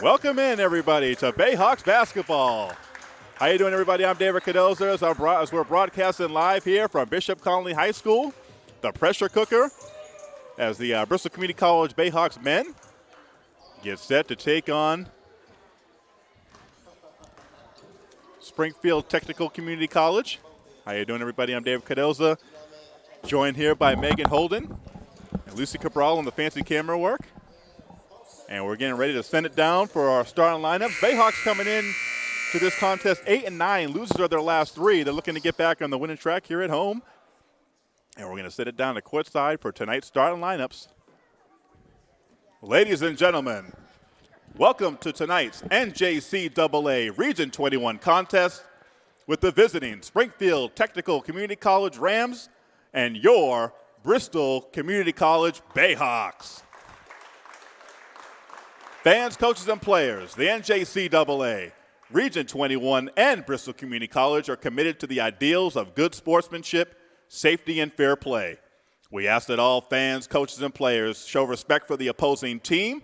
Welcome in, everybody, to Bayhawks basketball. How you doing, everybody? I'm David Cadoza as, as we're broadcasting live here from Bishop Connolly High School, the pressure cooker, as the uh, Bristol Community College Bayhawks men get set to take on Springfield Technical Community College. How you doing, everybody? I'm David Cadoza, joined here by Megan Holden and Lucy Cabral on the fancy camera work. And we're getting ready to send it down for our starting lineup. Bayhawks coming in to this contest eight and nine. Losers are their last three. They're looking to get back on the winning track here at home. And we're going to set it down to courtside for tonight's starting lineups. Ladies and gentlemen, welcome to tonight's NJCAA Region 21 contest with the visiting Springfield Technical Community College Rams and your Bristol Community College Bayhawks. Fans, coaches, and players, the NJCAA Region 21 and Bristol Community College are committed to the ideals of good sportsmanship, safety, and fair play. We ask that all fans, coaches, and players show respect for the opposing team,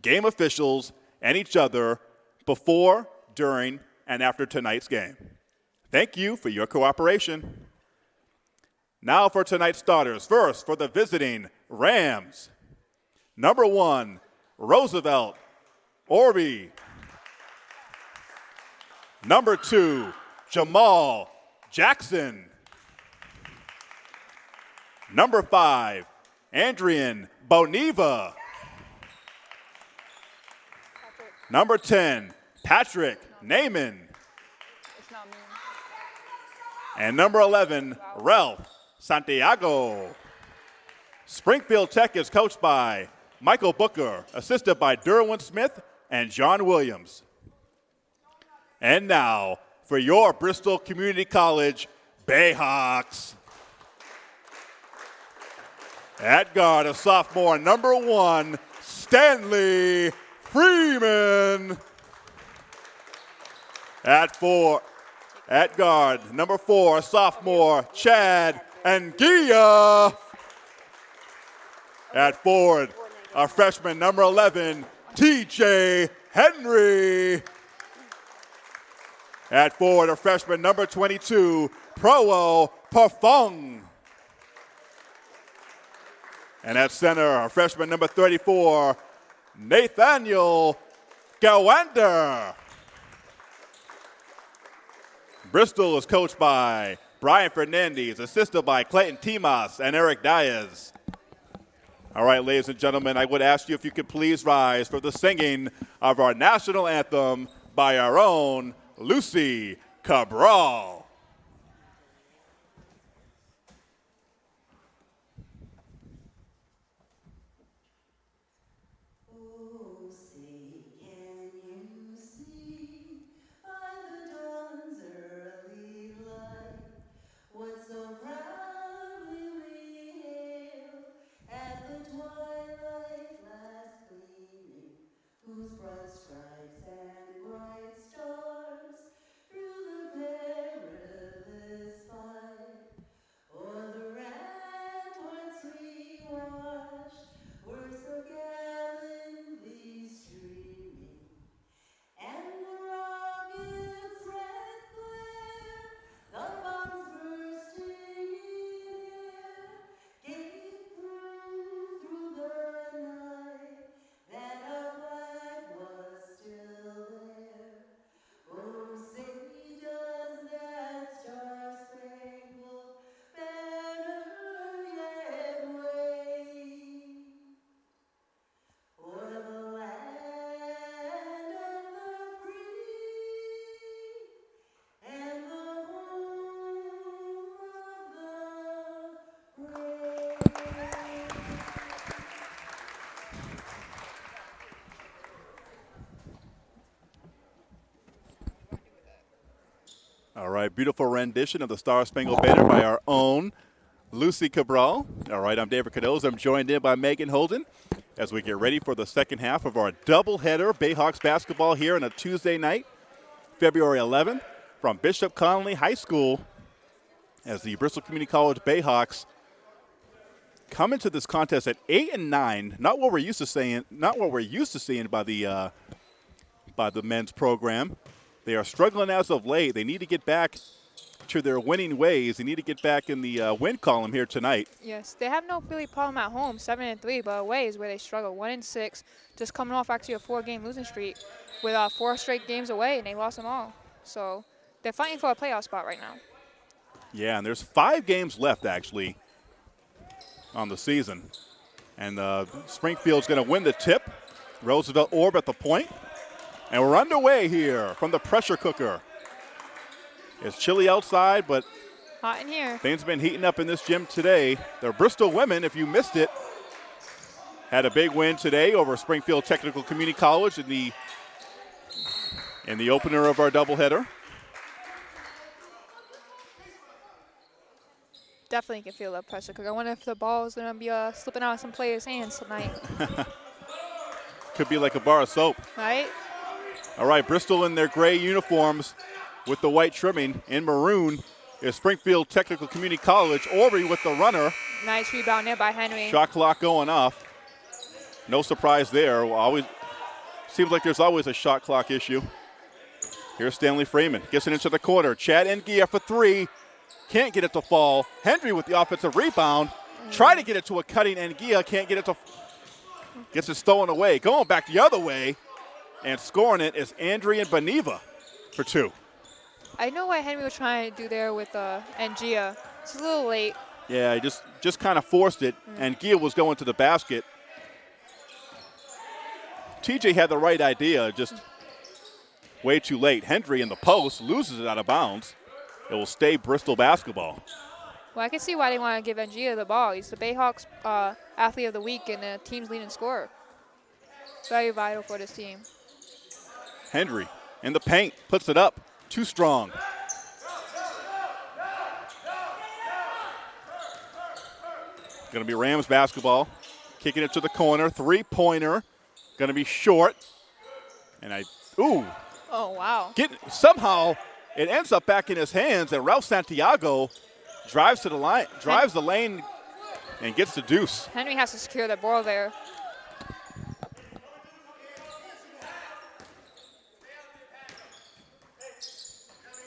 game officials, and each other before, during, and after tonight's game. Thank you for your cooperation. Now for tonight's starters. First, for the visiting Rams. Number one, Roosevelt Orby. Number two, Jamal Jackson. Number five, Andrian Boniva. Number 10, Patrick Naaman. And number 11, Ralph Santiago. Springfield Tech is coached by Michael Booker, assisted by Derwin Smith and John Williams. And now, for your Bristol Community College Bayhawks. At guard, a sophomore, number one, Stanley Freeman. At four, at guard, number four, sophomore, Chad Anguilla. At forward, a freshman, number 11, TJ Henry. At forward, a freshman, number 22, Prowo Parfung. And at center, a freshman, number 34, Nathaniel Gawander. Bristol is coached by Brian Fernandez, assisted by Clayton Timas and Eric Diaz. All right, ladies and gentlemen, I would ask you if you could please rise for the singing of our national anthem by our own Lucy Cabral. Beautiful rendition of the Star Spangled Banner by our own Lucy Cabral. All right, I'm David Cadoz. I'm joined in by Megan Holden as we get ready for the second half of our doubleheader Bayhawks basketball here on a Tuesday night, February 11th, from Bishop Connolly High School as the Bristol Community College Bayhawks come into this contest at eight and nine. Not what we're used to saying. Not what we're used to seeing by the uh, by the men's program. They are struggling as of late. They need to get back to their winning ways. They need to get back in the uh, win column here tonight. Yes, they have no Philly problem at home, seven and three, but away is where they struggle. One and six, just coming off actually a four-game losing streak with uh, four straight games away, and they lost them all. So they're fighting for a playoff spot right now. Yeah, and there's five games left actually on the season, and uh, Springfield's going to win the tip. Roosevelt Orb at the point. And we're underway here from the pressure cooker. It's chilly outside, but hot in here. Things have been heating up in this gym today. The Bristol women, if you missed it, had a big win today over Springfield Technical Community College in the in the opener of our doubleheader. Definitely can feel that pressure cooker. I wonder if the ball is going to be uh, slipping out of some players' hands tonight. Could be like a bar of soap. Right? All right, Bristol in their gray uniforms with the white trimming. In maroon is Springfield Technical Community College. Orby with the runner. Nice rebound there by Henry. Shot clock going off. No surprise there. Always seems like there's always a shot clock issue. Here's Stanley Freeman. Gets it into the quarter. Chad Ngia for three. Can't get it to fall. Henry with the offensive rebound. Try to get it to a cutting Ngia. Can't get it to. Gets it stolen away. Going back the other way and scoring it is Andrian Beniva for two. I know what Henry was trying to do there with uh, Ngia. It's a little late. Yeah, he just, just kind of forced it, mm. and Gia was going to the basket. TJ had the right idea, just way too late. Henry in the post loses it out of bounds. It will stay Bristol basketball. Well, I can see why they want to give Ngia the ball. He's the Bayhawks uh, athlete of the week and the team's leading scorer. Very vital for this team. Henry in the paint, puts it up. Too strong. Going to be Rams basketball. Kicking it to the corner. Three pointer. Going to be short. And I, ooh. Oh, wow. Get, somehow it ends up back in his hands, and Ralph Santiago drives to the line, drives the lane, and gets the deuce. Henry has to secure the ball there.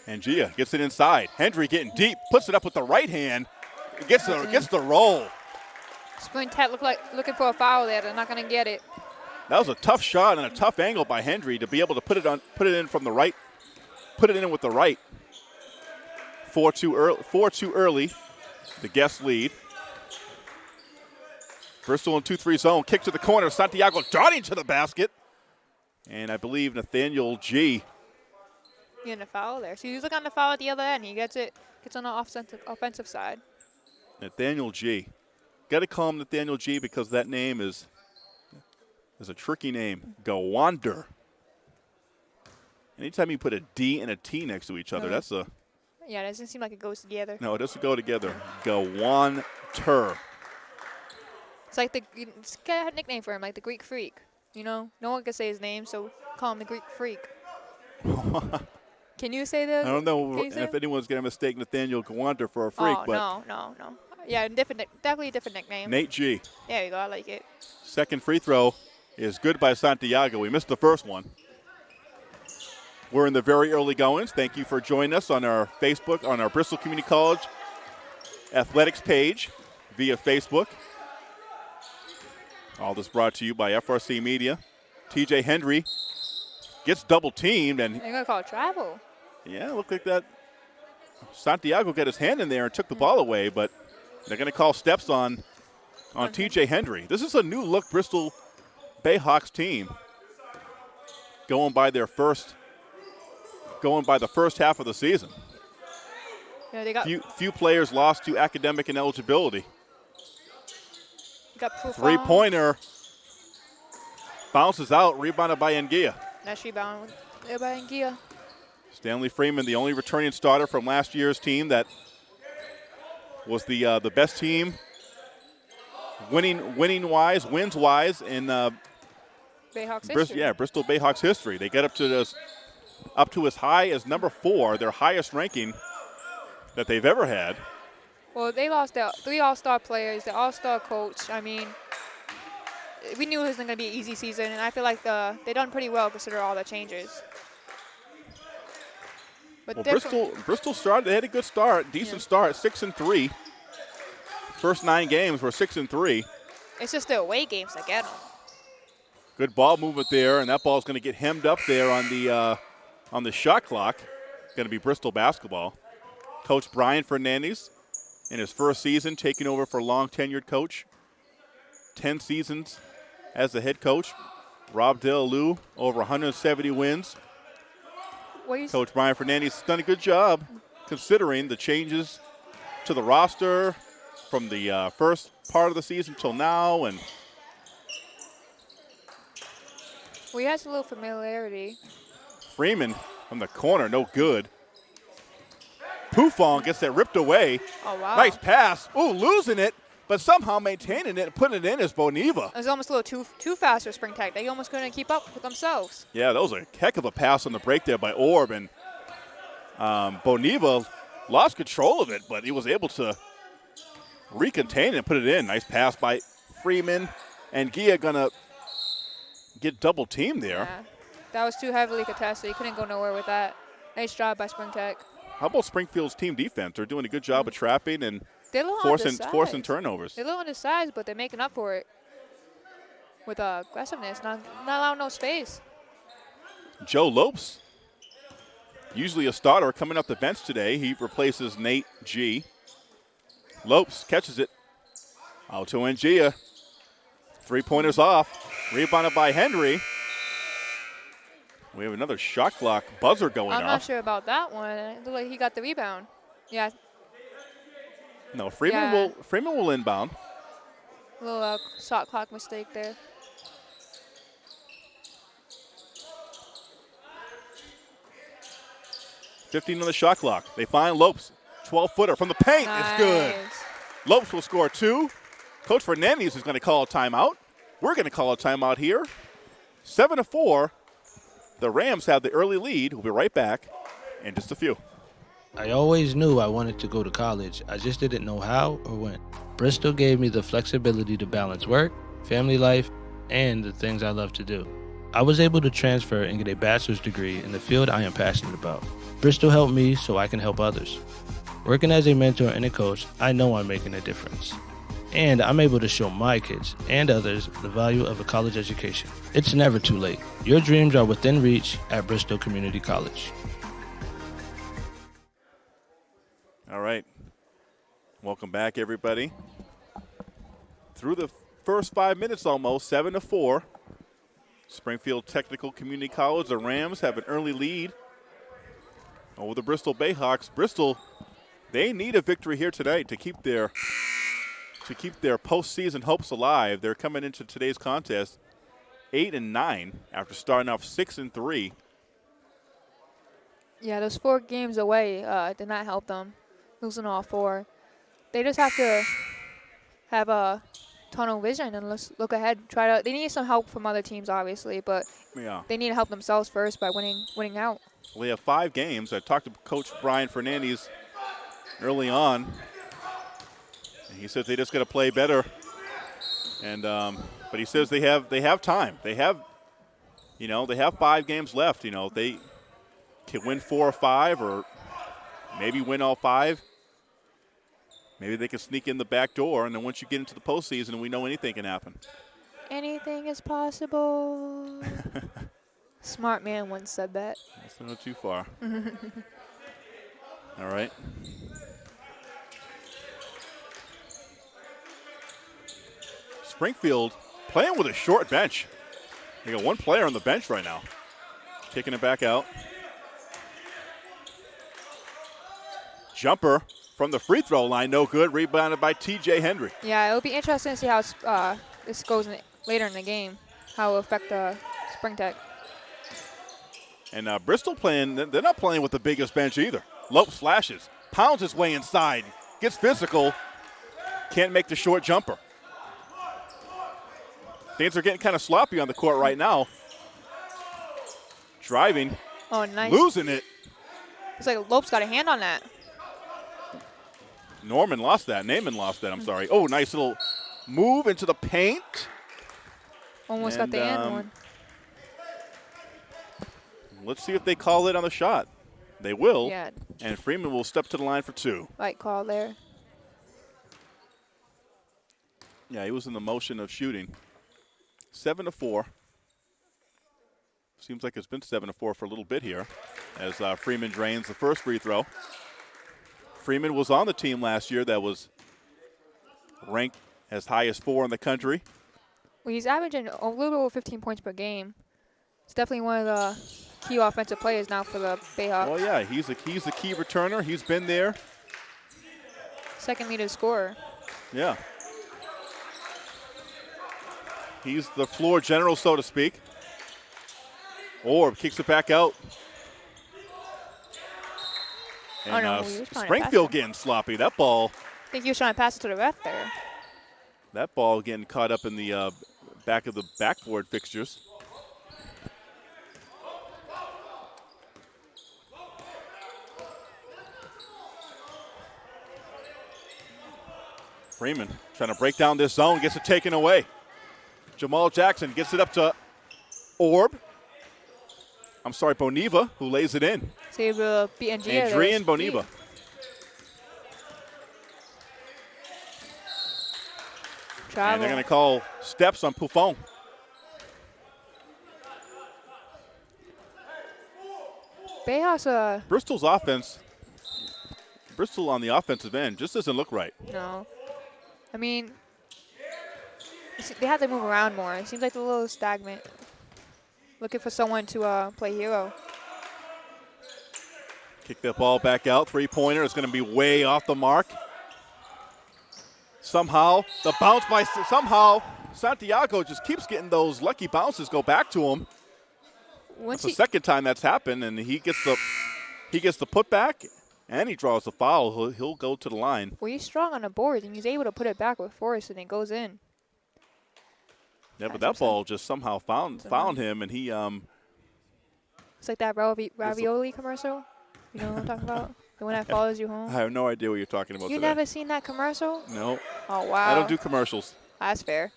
And Gia gets it inside. Hendry getting deep, puts it up with the right hand, gets the gets the roll. Spring Tech look like looking for a foul there. They're not going to get it. That was a tough shot and a tough angle by Hendry to be able to put it on, put it in from the right, put it in with the right. Four too early. Four too early. The guest lead. Bristol in 2-3 zone. Kick to the corner. Santiago darting to the basket. And I believe Nathaniel G getting a foul there. So he's looking on the foul at the other end. He gets it, gets on the offensive, offensive side. Nathaniel G. Got to call him Nathaniel G because that name is is a tricky name. Gawander. Anytime you put a D and a T next to each other, mm-hmm. that's a. Yeah, it doesn't seem like it goes together. No, it doesn't go together. Gawanter. It's like the it's got a nickname for him, like the Greek Freak. You know, no one can say his name, so call him the Greek Freak. Can you say that? I don't know if anyone's going to mistake Nathaniel Gawanter for a oh, freak, oh, but no, no, no. Yeah, different, definitely a different nickname. Nate G. There you go. I like it. Second free throw is good by Santiago. We missed the first one. We're in the very early goings. Thank you for joining us on our Facebook, on our Bristol Community College athletics page via Facebook. All this brought to you by FRC Media. TJ Hendry gets double teamed and they're gonna call travel. Yeah, looked like that. Santiago got his hand in there and took the ball away, but they're gonna call steps on on TJ Hendry. This is a new look Bristol Bayhawks team going by their first going by the first half of the season. Yeah, they got few, few players lost to academic ineligibility. Got Three pointer bounces out, rebounded by Ngia. Nice rebound by Ngia. Stanley Freeman, the only returning starter from last year's team that was the uh, the best team winning winning wise, wins wise in uh, Bayhawks Brist- history. Yeah, Bristol Bayhawks history. They get up to this up to as high as number four, their highest ranking that they've ever had. Well, they lost their three All-Star players, the All-Star coach. I mean, we knew it wasn't going to be an easy season, and I feel like the they done pretty well considering all the changes. But well, Bristol Bristol started. They had a good start, decent yeah. start, six and three. First nine games were six and three. It's just the away games that get them. Good ball movement there, and that ball is going to get hemmed up there on the uh, on the shot clock. Going to be Bristol basketball. Coach Brian Fernandez in his first season, taking over for long tenured coach. 10 seasons as the head coach. Rob Delalu, over 170 wins. Coach Brian Fernandez has done a good job considering the changes to the roster from the uh, first part of the season till now. And we well, has a little familiarity. Freeman from the corner, no good. Pufong gets that ripped away. Oh, wow. Nice pass. Ooh, losing it, but somehow maintaining it and putting it in is Boniva. It was almost a little too too fast for Spring Tech. They almost couldn't keep up with themselves. Yeah, that was a heck of a pass on the break there by Orb, and um, Boniva lost control of it, but he was able to recontain it and put it in. Nice pass by Freeman, and Gia gonna get double teamed there. Yeah. That was too heavily contested. He couldn't go nowhere with that. Nice job by Spring Tech. How about Springfield's team defense? They're doing a good job of trapping and forcing, forcing turnovers. They're low on the size, but they're making up for it with uh, aggressiveness, not, not allowing no space. Joe Lopes, usually a starter, coming up the bench today. He replaces Nate G. Lopes catches it. Out to Ngia. Three pointers off. Rebounded by Henry. We have another shot clock buzzer going I'm off. I'm not sure about that one. It looked like he got the rebound. Yeah. No, Freeman yeah. will Freeman will inbound. A little uh, shot clock mistake there. Fifteen on the shot clock. They find Lopes, 12 footer from the paint. Nice. It's good. Lopes will score two. Coach Fernandez is going to call a timeout. We're going to call a timeout here. Seven to four. The Rams have the early lead. We'll be right back in just a few. I always knew I wanted to go to college. I just didn't know how or when. Bristol gave me the flexibility to balance work, family life, and the things I love to do. I was able to transfer and get a bachelor's degree in the field I am passionate about. Bristol helped me so I can help others. Working as a mentor and a coach, I know I'm making a difference and I'm able to show my kids and others the value of a college education. It's never too late. Your dreams are within reach at Bristol Community College. All right. Welcome back, everybody. Through the first five minutes almost, 7 to 4. Springfield Technical Community College, the Rams have an early lead over the Bristol Bayhawks. Bristol, they need a victory here tonight to keep their to keep their postseason hopes alive. They're coming into today's contest eight and nine after starting off six and three. Yeah, those four games away uh, did not help them, losing all four. They just have to have a tunnel vision and let's look ahead. Try to. They need some help from other teams, obviously, but yeah. they need to help themselves first by winning winning out. Well, they have five games. I talked to Coach Brian Fernandez early on he says they just got to play better. And um, but he says they have they have time. They have, you know, they have five games left. You know, they can win four or five, or maybe win all five. Maybe they can sneak in the back door, and then once you get into the postseason, we know anything can happen. Anything is possible. Smart man once said that. That's not too far. all right. Springfield playing with a short bench. They got one player on the bench right now. Kicking it back out. Jumper from the free throw line, no good. Rebounded by T.J. Hendry. Yeah, it'll be interesting to see how uh, this goes in later in the game, how it will affect uh, Spring Tech. And uh, Bristol playing, they're not playing with the biggest bench either. Lopes flashes, pounds his way inside, gets physical, can't make the short jumper. Things are getting kind of sloppy on the court right now. Driving. Oh, nice. Losing it. It's like Lopes got a hand on that. Norman lost that. Naaman lost that, I'm sorry. Oh, nice little move into the paint. Almost And, got the and um, one. Let's see if they call it on the shot. They will. Yeah, And Freeman will step to the line for two. right call there. Yeah, he was in the motion of shooting. Seven to four. Seems like it's been seven to four for a little bit here, as uh, Freeman drains the first free throw. Freeman was on the team last year that was ranked as high as four in the country. Well, he's averaging a little over 15 points per game. It's definitely one of the key offensive players now for the Bayhawks. Well, yeah, he's a he's the key returner. He's been there. Second leading scorer. Yeah. He's the floor general, so to speak. Orb kicks it back out. Oh, no, uh, he was trying to Springfield getting sloppy. That ball, I think he was trying to pass it to the ref there. that ball getting caught up in the uh, back of the backboard fixtures. Freeman trying to break down this zone, gets it taken away. Jamal Jackson gets it up to Orb. I'm sorry, Boniva, who lays it in. So he will beat Adrian Boniva. speed. And they're going to call steps on Buffon. Bayhawks, uh, Bristol's offense, Bristol on the offensive end just doesn't look right. no. I mean, they have to move around more. It seems like they're a little stagnant. Looking for someone to uh, play hero. Kick that ball back out. Three pointer is going to be way off the mark. Somehow, the bounce by somehow Santiago just keeps getting those lucky bounces go back to him. Once It's the second time that's happened, and he gets the he gets the putback and he draws the foul. He'll, he'll go to the line. well, he's strong on the boards, and he's able to put it back with force, and it goes in. Yeah, but that ball just somehow found Somehow. found him, and he um It's like that ravi- ravioli commercial. You know what I'm talking about? The one that follows you home. I have no idea what you're talking about You today. never seen that commercial? no, Oh wow. I don't do commercials. That's fair.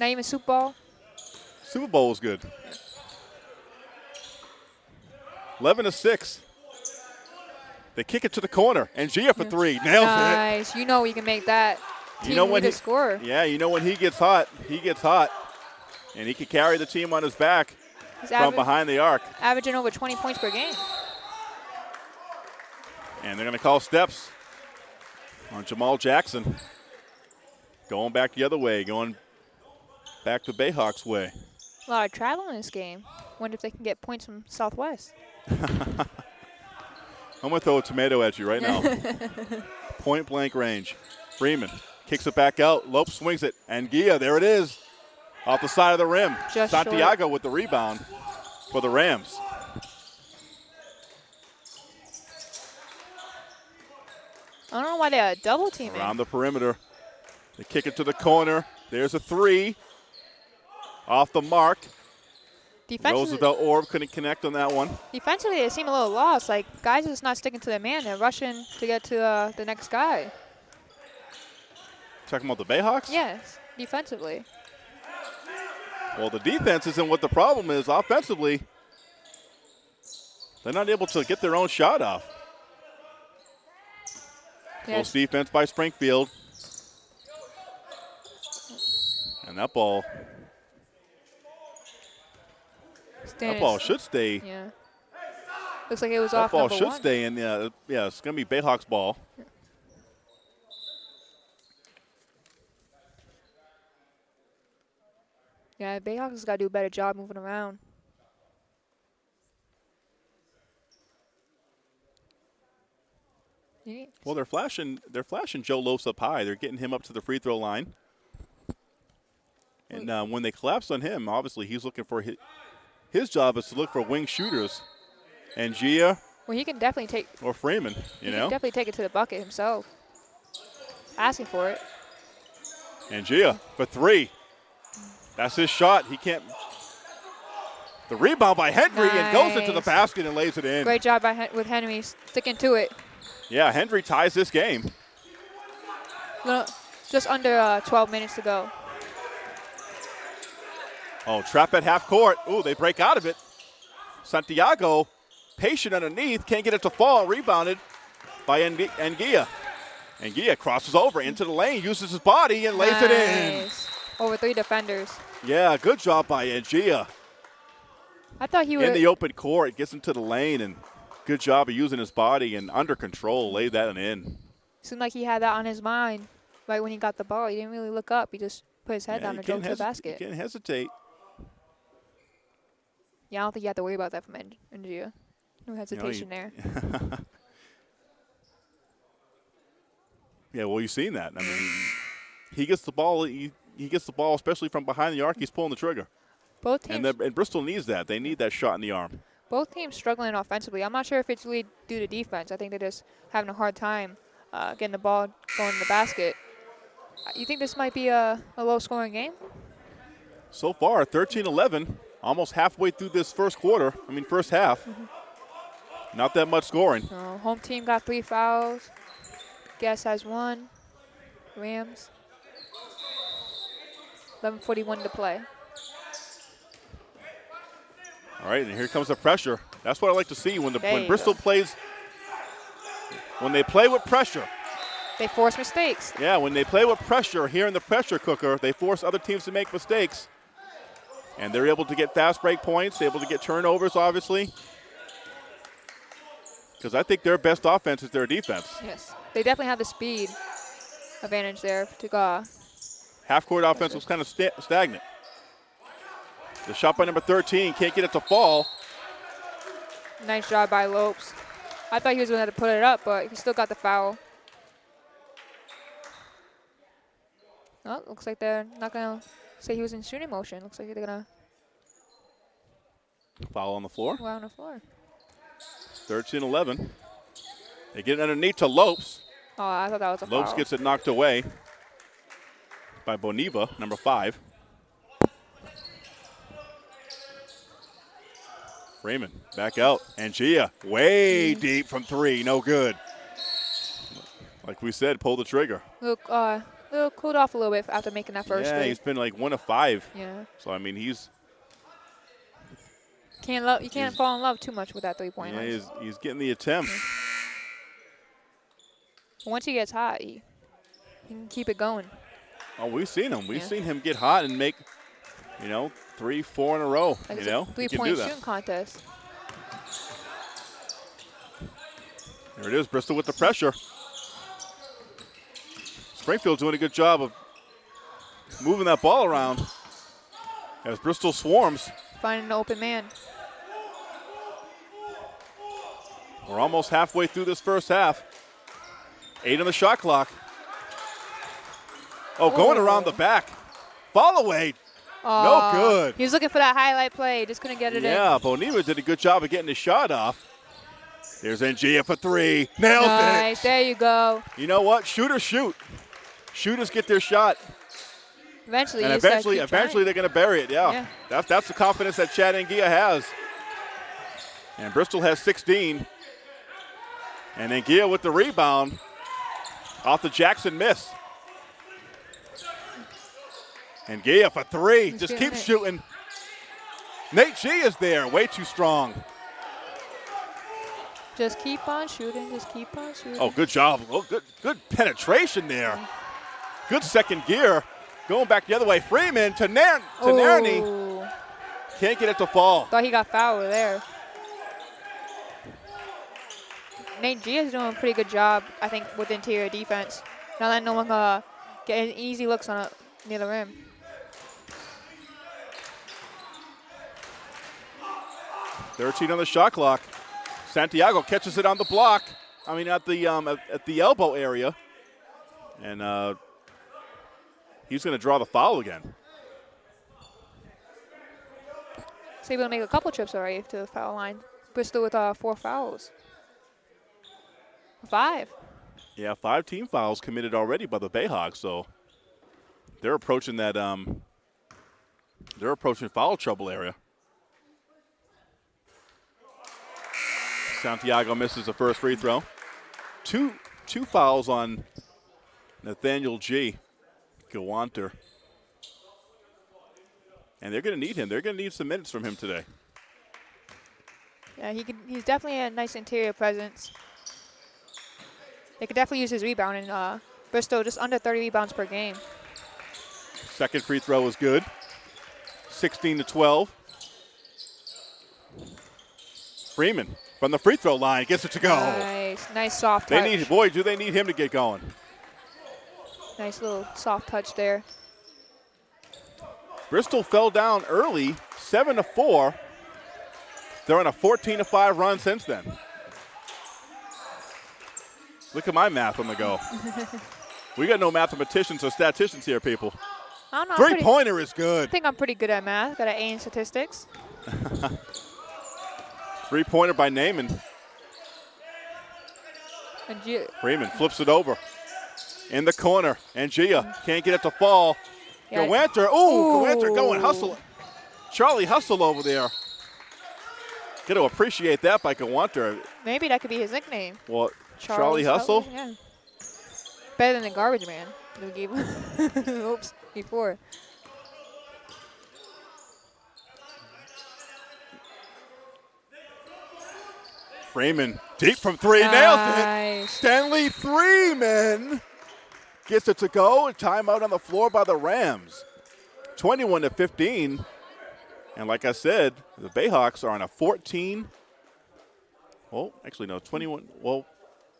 Not even Super Bowl. Super Bowl was good. 11 to 6. They kick it to the corner, and Gia for three. Nails Nice. You know you can make that. You know when he, scorer. Yeah, you know when he gets hot, he gets hot. And he can carry the team on his back He's from behind the arc. averaging over 20 points per game. And they're going to call steps on Jamal Jackson. Going back the other way, going back the Bayhawks way. A lot of travel in this game. Wonder if they can get points from Southwest. I'm going to throw a tomato at you right now. Point blank range. Freeman kicks it back out. Lope swings it. And Gia, there it is. Off the side of the rim. Just Santiago with the rebound for the Rams. I don't know why they're double teaming. Around the perimeter. They kick it to the corner. There's a three. Off the mark. Defensively, Roosevelt Orb couldn't connect on that one. defensively, they seem a little lost. Like guys are just not sticking to their man. They're rushing to get to uh, the next guy. Talking about the Bayhawks? Yes, defensively. Well, the defense isn't what the problem is. Offensively, they're not able to get their own shot off. Yes. Close defense by Springfield. And that ball, that ball should stay. Yeah. Looks like it was That off ball number should one. stay in. Yeah, yeah, it's going to be Bayhawks ball. Yeah, Bayhawks has got to do a better job moving around. Well, they're flashing. They're flashing Joe Lopes up high. They're getting him up to the free throw line. And uh, when they collapse on him, obviously he's looking for his, his job is to look for wing shooters, and Gia Well, he can definitely take. or Freeman. He You can know, definitely take it to the bucket himself. Asking for it. and Gia for three. That's his shot. He can't. The rebound by Henry and goes into the basket and lays it in. Great job by with Henry sticking to it. Yeah, Henry ties this game. Little, just under uh, 12 minutes to go. Oh, trap at half court. Ooh, they break out of it. Santiago, patient underneath, can't get it to fall. Rebounded by Ngia. Ngia crosses over into the lane, uses his body, and lays nice. it in. Over three defenders. Yeah, good job by Ngia. I thought he was. In the open court, gets into the lane, and good job of using his body and under control, laid that in. Seemed like he had that on his mind right when he got the ball. He didn't really look up. He just put his head Yeah, down and drove to the basket. You can't hesitate. Yeah, I don't think you have to worry about that from En- Ngia. No hesitation there. Yeah, well, you've seen that. I mean, he gets the ball. He, he gets the ball, especially from behind the arc. He's pulling the trigger, Both teams, and, and Bristol needs that. They need that shot in the arm. both teams struggling offensively. I'm not sure if it's really due to defense. I think they're just having a hard time uh, getting the ball going in the basket. Uh, You think this might be a, a low-scoring game? So far, 13-11, almost halfway through this first quarter. I mean, first half. Not that much scoring. So home team got three fouls. Guest has one. Rams. 11:41 to play. All right, and here comes the pressure. That's what I like to see when the There when Bristol go. plays. When they play with pressure, They force mistakes. yeah, when they play with pressure here in the pressure cooker, they force other teams to make mistakes. And they're able to get fast break points, able to get turnovers, obviously. Because I think their best offense is their defense. Yes. They definitely have the speed advantage there to go. Half court offense was kind of sta- stagnant. The shot by number 13 can't get it to fall. Nice job by Lopes. I thought he was going to put it up, but he still got the foul. Oh, looks like they're not going to say he was in shooting motion. Looks like they're going to... Foul on the floor. Foul on the floor. 13 11. They get it underneath to Lopes. Oh, I thought that was a Lopes foul. gets it knocked away by Boniva, number five. Raymond back out. And Gia way deep from three. No good. Like we said, pull the trigger. Look, uh, little cooled off a little bit after making that first yeah, three. he's been like one of five. Yeah, So I mean, he's can't love. You can't fall in love too much with that three point yeah, line. he's, he's getting the attempt. Once he gets hot, he, he can keep it going. Oh, we've seen him. We've Yeah. seen him get hot and make, you know, three, four in a row. Like you know, three-point shooting contest. There it is, Bristol with the pressure. Springfield doing a good job of moving that ball around as Bristol swarms. Finding an open man. We're almost halfway through this first half. Eight on the shot clock. Oh, going Oh. around the back. Fall away. Aw, good. He was looking for that highlight play. Just couldn't get it in. Yeah, Boniva did a good job of getting his shot off. There's Ngia for three. Nails in. Nice. it. There you go. You know what? Shooters shoot. Shooters get their shot. Eventually, and eventually, trying. eventually they're going to bury it. Yeah. Yeah. That's that's the confidence that Chad Ngia has. And Bristol has 16. And Ngia with the rebound off the Jackson miss. And Gia for three. He's Just keep it. shooting. Nate G is there, way too strong. Just keep on shooting. Just keep on shooting. Oh, good job. Oh, good, good penetration there. Good second gear. Going back the other way. Freeman to, Nair- to Nairney. Can't get it to fall. Thought he got fouled there. Nate G is doing a pretty good job, I think, with interior defense. Not letting no one uh, get easy looks on a, near the rim. Thirteen on the shot clock. Santiago catches it on the block. I mean, at the um, at, at the elbow area, and uh, he's going to draw the foul again. He's able to make a couple trips already to the foul line. Bristol with uh, four fouls. Five. Yeah, five team fouls committed already by the Bayhawks, so they're approaching that. Um, they're approaching foul trouble area. Santiago misses the first free throw. Two two fouls on Nathaniel G. Gawanter. And they're going to need him. They're going to need some minutes from him today. Yeah, he could, he's definitely a nice interior presence. They could definitely use his rebound, and uh, Bristol just under 30 rebounds per game. Second free throw is good. 16 to 12. Freeman from the free throw line gets it to go. Nice, nice soft They touch. need, boy, do they need him to get going. nice little soft touch there. Bristol fell down early, seven to four. They're on a 14 to five run since then. Look at my math on the go. we got no mathematicians or statisticians here, people. I don't know. Three pretty- pointer is good. I think I'm pretty good at math. Got an A in statistics. Three pointer by Naaman. Freeman flips it over in the corner. and Gia can't get it to fall. Yeah. Gawanter, ooh, Ooh. Gawanter going hustle. Charlie Hustle over there. Got to appreciate that by Gawanter. maybe that could be his nickname. Well, Charlie Hustle. Yeah. Better than the garbage man. that we gave him. Oops, before. Freeman deep from three, nails it. Stanley Freeman gets it to go. A timeout on the floor by the Rams. 21 to 15. And like I said, the Bayhawks are on a 14. Oh, actually no, 21. Well,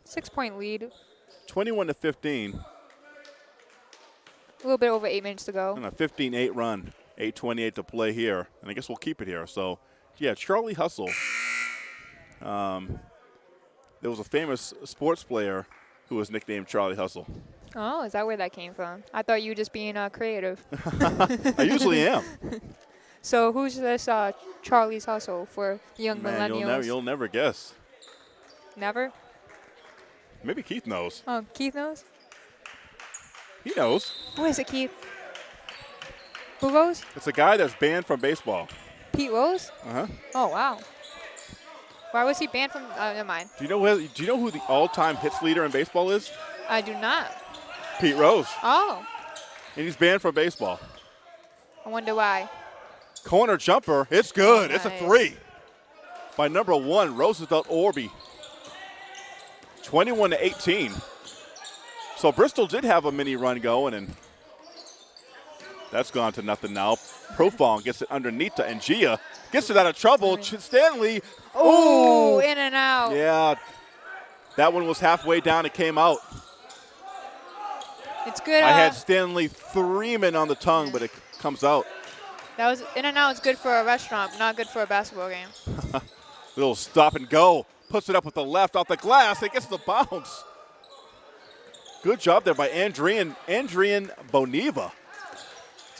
Six point lead. 21 to 15 A little bit over eight minutes to go. And a 15-8 run. 8:28 to play here, and I guess we'll keep it here. So, yeah, Charlie Hustle. Um, there was a famous sports player who was nicknamed Charlie Hustle. Oh, is that where that came from? I thought you were just being uh, creative. I usually am. So who's this uh, Charlie's Hustle for young Man, millennials? you'll never, you'll never guess. Never? Maybe Keith knows. Oh, Keith knows? He knows. Who is it, Keith? Who Rose? It's a guy that's banned from baseball. Pete Rose? Uh huh. Oh, wow. Why was he banned from? Uh, never mind. Do you know who? Do you know who the all-time hits leader in baseball is? I do not. Pete Rose, Oh, and he's banned from baseball. I wonder why. Corner jumper, it's good. It's a three by number one Roosevelt Orby. 21 to 18. So Bristol did have a mini run going, and that's gone to nothing now. Profong gets it underneath to Gia. Gets it out of trouble. Stanley. Oh, in and out. yeah. That one was halfway down. It came out. It's good. I uh, had Stanley Threeman on the tongue, but it comes out. that was in and out. Is good for a restaurant, not good for a basketball game. Little stop and go. Puts it up with the left off the glass. It gets the bounce. Good job there by Andrian, Andrian Boniva.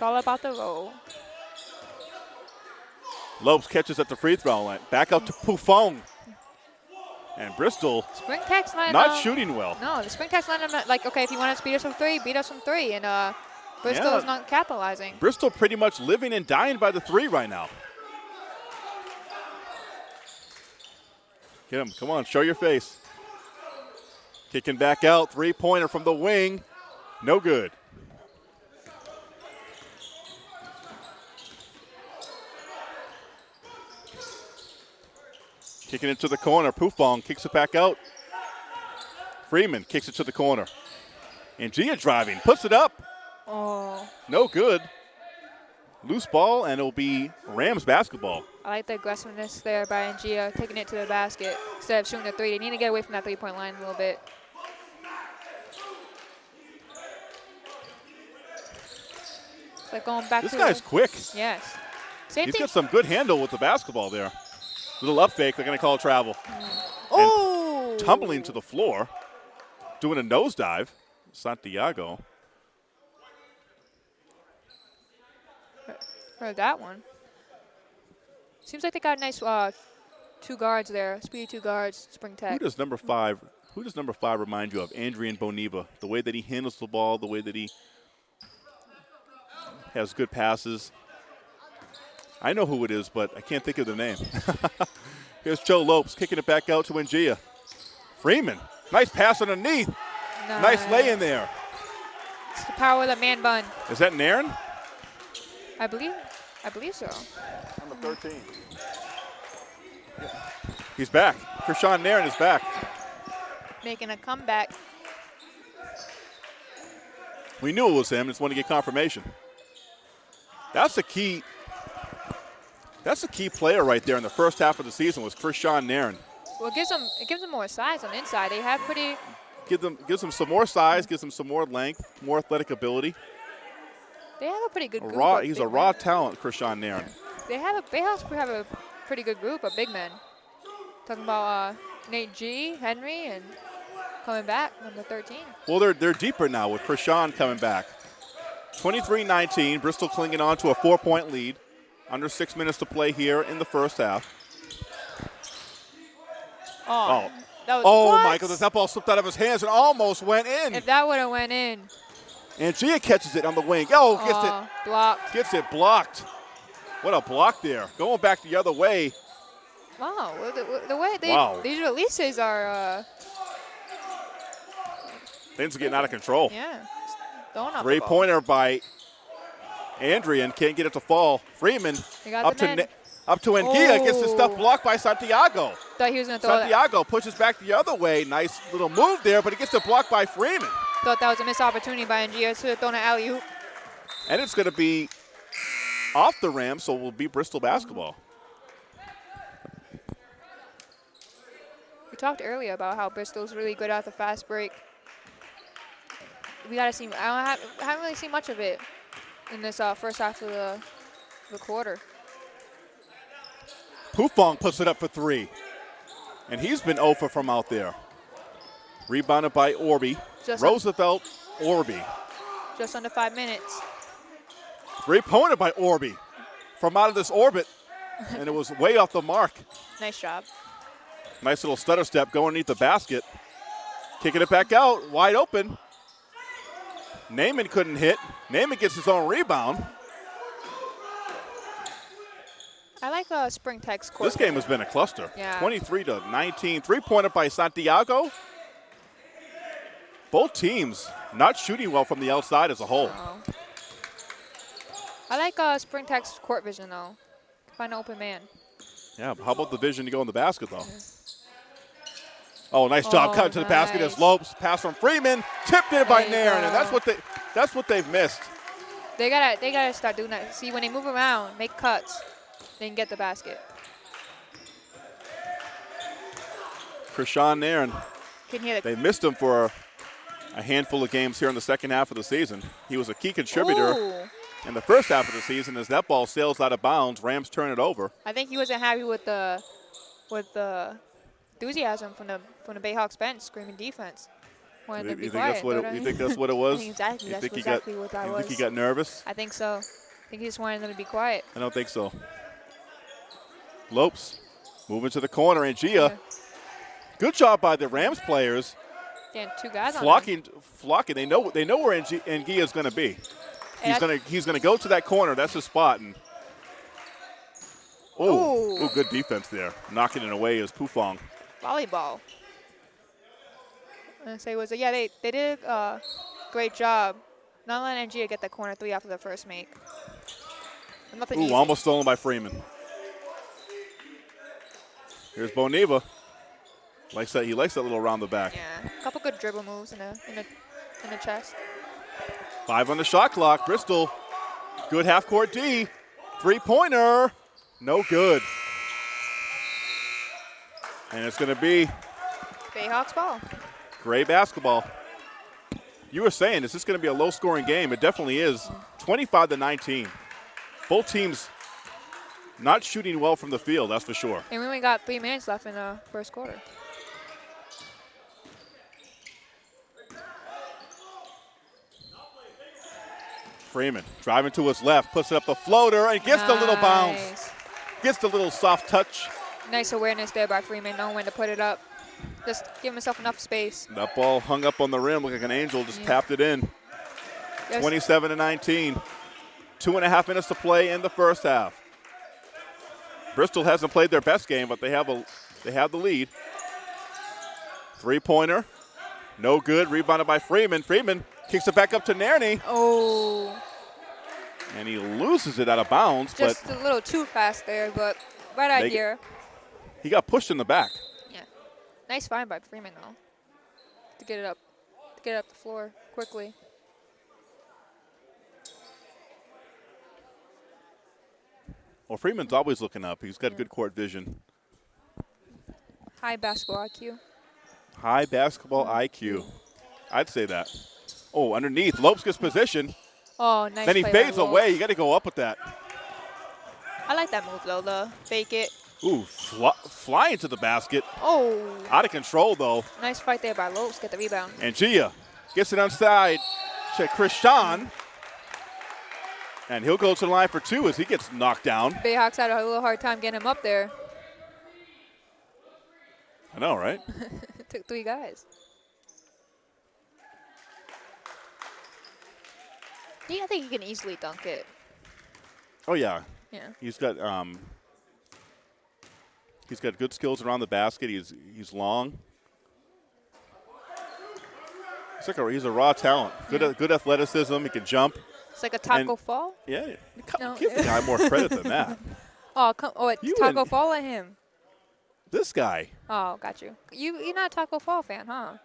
It's all about the roll. Lopes catches at the free throw line. Back out to Pufong. And Bristol Spring Tech's not not um, shooting well. No, the Spring Tech's not um, like okay. If you want to beat us from three, beat us from three, and uh, Bristol is not capitalizing. Bristol pretty much living and dying by the three right now. Get him. Come on, show your face. Kicking back out. Three pointer from the wing. No good. Kicking it to the corner. Pufong kicks it back out. Freeman kicks it to the corner. And Gia driving, puts it up. Oh, No good. Loose ball, and it'll be Rams basketball. I like the aggressiveness there by Angia, taking it to the basket instead of shooting the three. They need to get away from that three-point line a little bit. It's like going back This guy's quick. yes. Same He's thing. got some good handle with the basketball there. Little up fake, they're going to call travel. oh, Tumbling to the floor, doing a nosedive. Santiago. Heard that one. Seems like they got a nice uh, two guards there, speedy two guards, Spring tech. Who does number five? Who does number five remind you of? Andrian Boniva. The way that he handles the ball, the way that he has good passes. I know who it is, but I can't think of the name. Here's Joe Lopes kicking it back out to Ngia. Freeman, nice pass underneath. Nice lay in there. It's the power of the man bun, Is that Nairn? I believe. I believe so. Number 13. He's back. Krishan Nairn is back. Making a comeback. We knew it was him. Just want to get confirmation. That's the key. That's a key player right there in the first half of the season was Krishan Nairn. Well, it gives them it gives them more size on the inside. They have pretty. Give them gives them some more size, gives them some more length, more athletic ability. They have a pretty good A group. raw, he's a raw men. talent, Krishan Nairn. They have a they also have a pretty good group of big men. Talking about uh, Nate G, Henry, and coming back number 13. Well, they're they're deeper now with Krishan coming back. 23-19, Bristol clinging on to a four-point lead. Under six minutes to play here in the first half. Oh, Oh. that was, Oh, what? Michael, that ball slipped out of his hands and almost went in. If that would have went in, And Gia catches it on the wing. Oh, gets uh, blocked. gets it blocked. What a block there. Going back the other way. Wow, the, the way they, Wow. these releases are, uh, Things are getting out of control. yeah, Three pointer by Adrian. Can't get it to fall. Freeman up to. Up to Ngia. Gets the stuff blocked by Santiago. Thought he was gonna throw that. Santiago pushes back the other way. Nice little move there, but it gets it blocked by Freeman. Thought that was a missed opportunity by Ngia to have thrown an alley oop. And it's going to be off the rim, so it will be Bristol basketball. We talked earlier about how Bristol's really good at the fast break. We gotta see. I don't have, I haven't really seen much of it in this uh, first half of the the quarter. Pufong puts it up for three. And he's been over from out there. Rebounded by Orby. Just- Roosevelt, Orby. Just under five minutes. Three pointer by Orby from out of this orbit. and it was way off the mark. Nice job. Nice little stutter step going underneath the basket. Kicking it back out, wide open. Naaman couldn't hit. Naaman gets his own rebound. I like uh, Spring Tech's court. This game has been a cluster. Yeah. 23 to 19. Three pointer by Santiago. Both teams not shooting well from the outside as a whole. Oh. I like uh, Spring Tech's court vision though. Find an open man. Yeah, how about the vision to go in the basket though? Oh, nice job Oh, cutting to the basket as. Lopes pass from Freeman, tipped in by Nairn, and that's what they that's what they've missed. They gotta they gotta start doing that. See when they move around, make cuts, they can get the basket. Krishan Nairn, Can hear the they missed him for a handful of games here in the second half of the season. He was a key contributor Ooh. in the first half of the season as that ball sails out of bounds. Rams turn it over. I think he wasn't happy with the with the enthusiasm from the from the Bayhawks bench screaming defense. Wanted You, to you be think quiet. that's what it, you think that's what it was? I think exactly. You That's think he exactly got, what that you was. think he got nervous? I think so. I think he just wanted them to be quiet. I don't think so. Lopes moving to the corner, and Gia. Yeah. Good job by the Rams players Damn, two guys flocking, flocking. They know they know where Ng- Ngia is going to be. He's going to he's going to go to that corner. That's his spot. And oh, oh, good defense there, knocking it away is Pufong. Volleyball. And say was it? yeah they they did a great job. Not letting Gia get that corner three after the first make. Nothing Ooh, easy. almost stolen by Freeman. Here's Boniva. Likes that he likes that little around the back. Yeah, a couple good dribble moves in the in the in the chest. Five on the shot clock. Bristol, good half court D. Three pointer, no good. And it's going to be Bayhawks ball. Gray basketball. You were saying, this is this going to be a low scoring game? It definitely is. 25 to 19. Both teams not shooting well from the field, that's for sure. And we only got three minutes left in the first quarter. Freeman driving to his left, puts it up the floater, and gets the little bounce. Gets the little soft touch. Nice awareness there by Freeman, knowing when to put it up. Just give himself enough space. That ball hung up on the rim like an angel, just Yeah. tapped it in. Yes. 27 to 19. Two and a half minutes to play in the first half. Bristol hasn't played their best game, but they have a they have the lead. Three pointer, no good. Rebounded by Freeman. Freeman kicks it back up to Nairney. Oh, And he loses it out of bounds, Just a little too fast there, but right idea. He got pushed in the back. Yeah. Nice find by Freeman though. To get it up, to get it up the floor quickly. Well, Freeman's always looking up. He's got good court vision. High basketball IQ. High basketball mm-hmm. IQ. I'd say that. Oh, underneath. Lopes gets position. Oh, nice. then he fades away. You got to go up with that. I like that move though. The fake it. Ooh, fly, flying to the basket. Oh, Out of control, though. nice fight there by Lopes. Get the rebound. And Gia gets it inside to Krishan. And he'll go to the line for two as he gets knocked down. Bayhawks had a little hard time getting him up there. I know, right? Took three guys. Yeah, I think he can easily dunk it. Oh, yeah. Yeah. He's got um, he's got good skills around the basket. He's he's long. He's like a, he's a raw talent. Good good athleticism. He can jump. It's like a taco And- fall. Yeah, come- No. give the guy more credit than that. Oh, come, oh, it's You taco and- fall at him. This guy. Oh, got you. You you're not a Taco Fall fan, huh?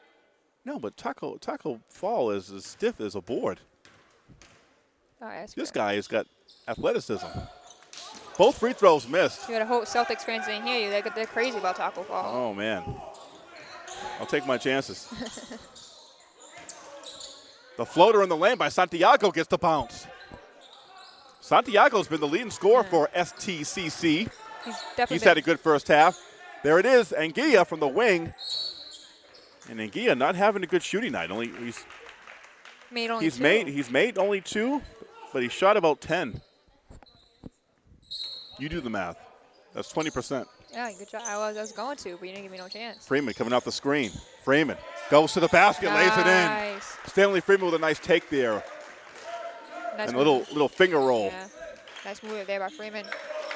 No, but Taco Taco Fall is as stiff as a board. All right, This fair. guy has got athleticism. Both free throws missed. You got a whole Celtics fans didn't hear you. They're, they're crazy about Taco Fall. Oh man, I'll take my chances. the floater in the lane by Santiago gets the bounce. Santiago's been the leading scorer for STCC. He's definitely He's had a good first half. There it is, Anguilla from the wing. And Anguilla not having a good shooting night. Only he's made only he's two. made he's made only two, but he shot about ten. You do the math. That's twenty percent. Yeah, good job. I was, I was going to, but you didn't give me no chance. Freeman coming off the screen. Freeman goes to the basket, lays it in. Nice. Stanley Freeman with a nice take there Nice and a little little finger roll. Yeah. Nice move there by Freeman.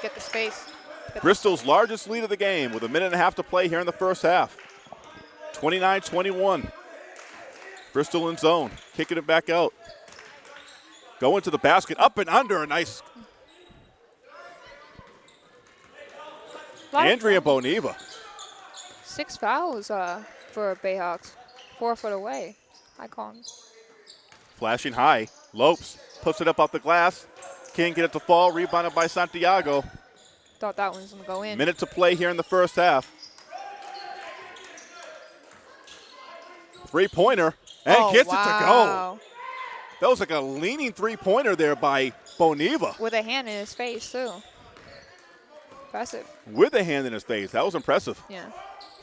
Get the space. Get the- Bristol's largest lead of the game with a minute and a half to play here in the first half. 29-21. Bristol in zone, kicking it back out. Going to the basket, up and under, a nice Lot of Andrea. Boniva. Six fouls uh, for Bayhawks. Four foot away. Icon. Flashing high. Lopes puts it up off the glass. Can't get it to fall. Rebounded by Santiago. Thought that one was gonna go in. Minute to play here in the first half. Three pointer and oh, gets it to go. That was like a leaning three pointer there by Boniva With a hand in his face too. Impressive. with a hand in his face. That was impressive. Yeah.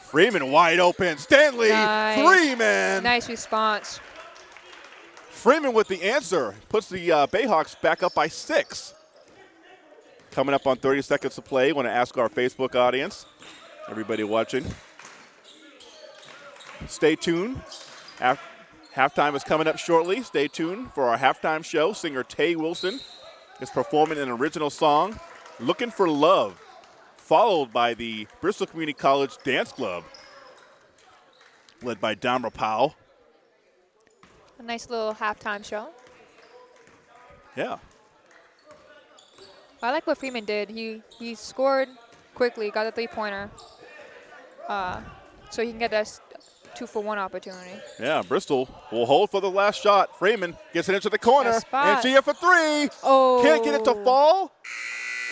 Freeman wide open. Stanley Nice. Freeman. Nice response. Freeman with the answer puts the uh, Bayhawks back up by six. Coming up on 30 seconds to play. Want to ask our Facebook audience, everybody watching, stay tuned. Half, halftime is coming up shortly. Stay tuned for our halftime show. Singer Tay Wilson is performing an original song, "Looking for Love," followed by the Bristol Community College Dance Club, led by Damra Powell. A nice little halftime show. Yeah. I like what Freeman did. He he scored quickly, got a three pointer. Uh, so he can get that two for one opportunity. Yeah, Bristol will hold for the last shot. Freeman gets it into the corner. And Gia for three. Oh. Can't get it to fall.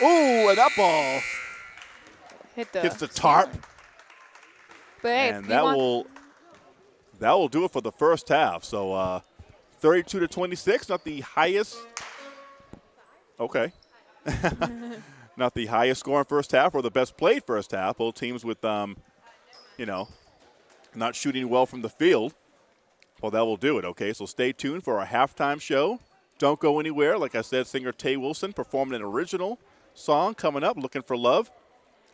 Ooh, and that ball Hit the. hits the tarp. But hey, and that will that will do it for the first half. So uh, 32 to 26, not the highest. Okay. not the highest scoring first half or the best played first half. Both teams with, um, you know, not shooting well from the field. Well, that will do it. Okay, so stay tuned for our halftime show. Don't go anywhere. Like I said, singer Tay Wilson performing an original song coming up, Looking for Love.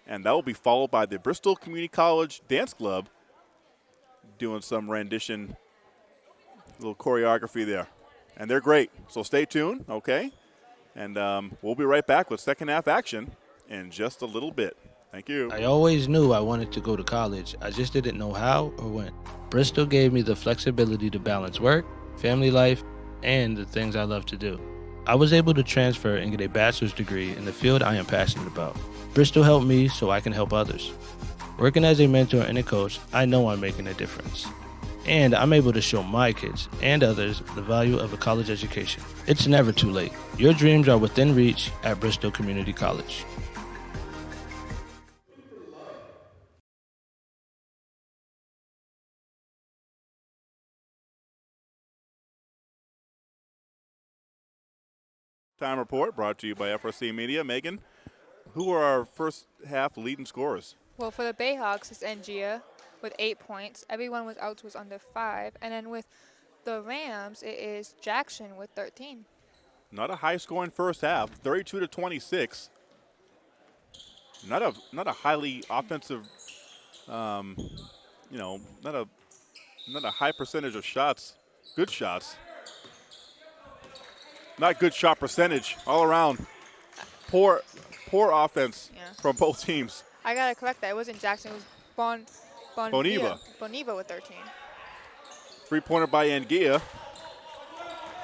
And that will be followed by the Bristol Community College Dance Club doing some rendition, little choreography there. And they're great. So stay tuned, okay? And um, we'll be right back with second half action in just a little bit. Thank you. I always knew I wanted to go to college. I just didn't know how or when. Bristol gave me the flexibility to balance work, family life, and the things I love to do. I was able to transfer and get a bachelor's degree in the field I am passionate about. Bristol helped me so I can help others. Working as a mentor and a coach, I know I'm making a difference. And I'm able to show my kids and others the value of a college education. It's never too late. Your dreams are within reach at Bristol Community College. Time report brought to you by FRC Media. Megan, who are our first half leading scorers? Well, for the Bayhawks, it's Ngia with eight points. Everyone out was under five. And then with the Rams, it is Jackson with 13. Not a high scoring first half, 32 to 26. Not a not a highly offensive, um, you know, not a not a high percentage of shots. Good shots. Not good shot percentage all around. Poor poor offense Yeah. from both teams. I gotta correct that. It wasn't Jackson. It was Bon. bon Boniva. Boniva with 13. Three pointer by Ngia.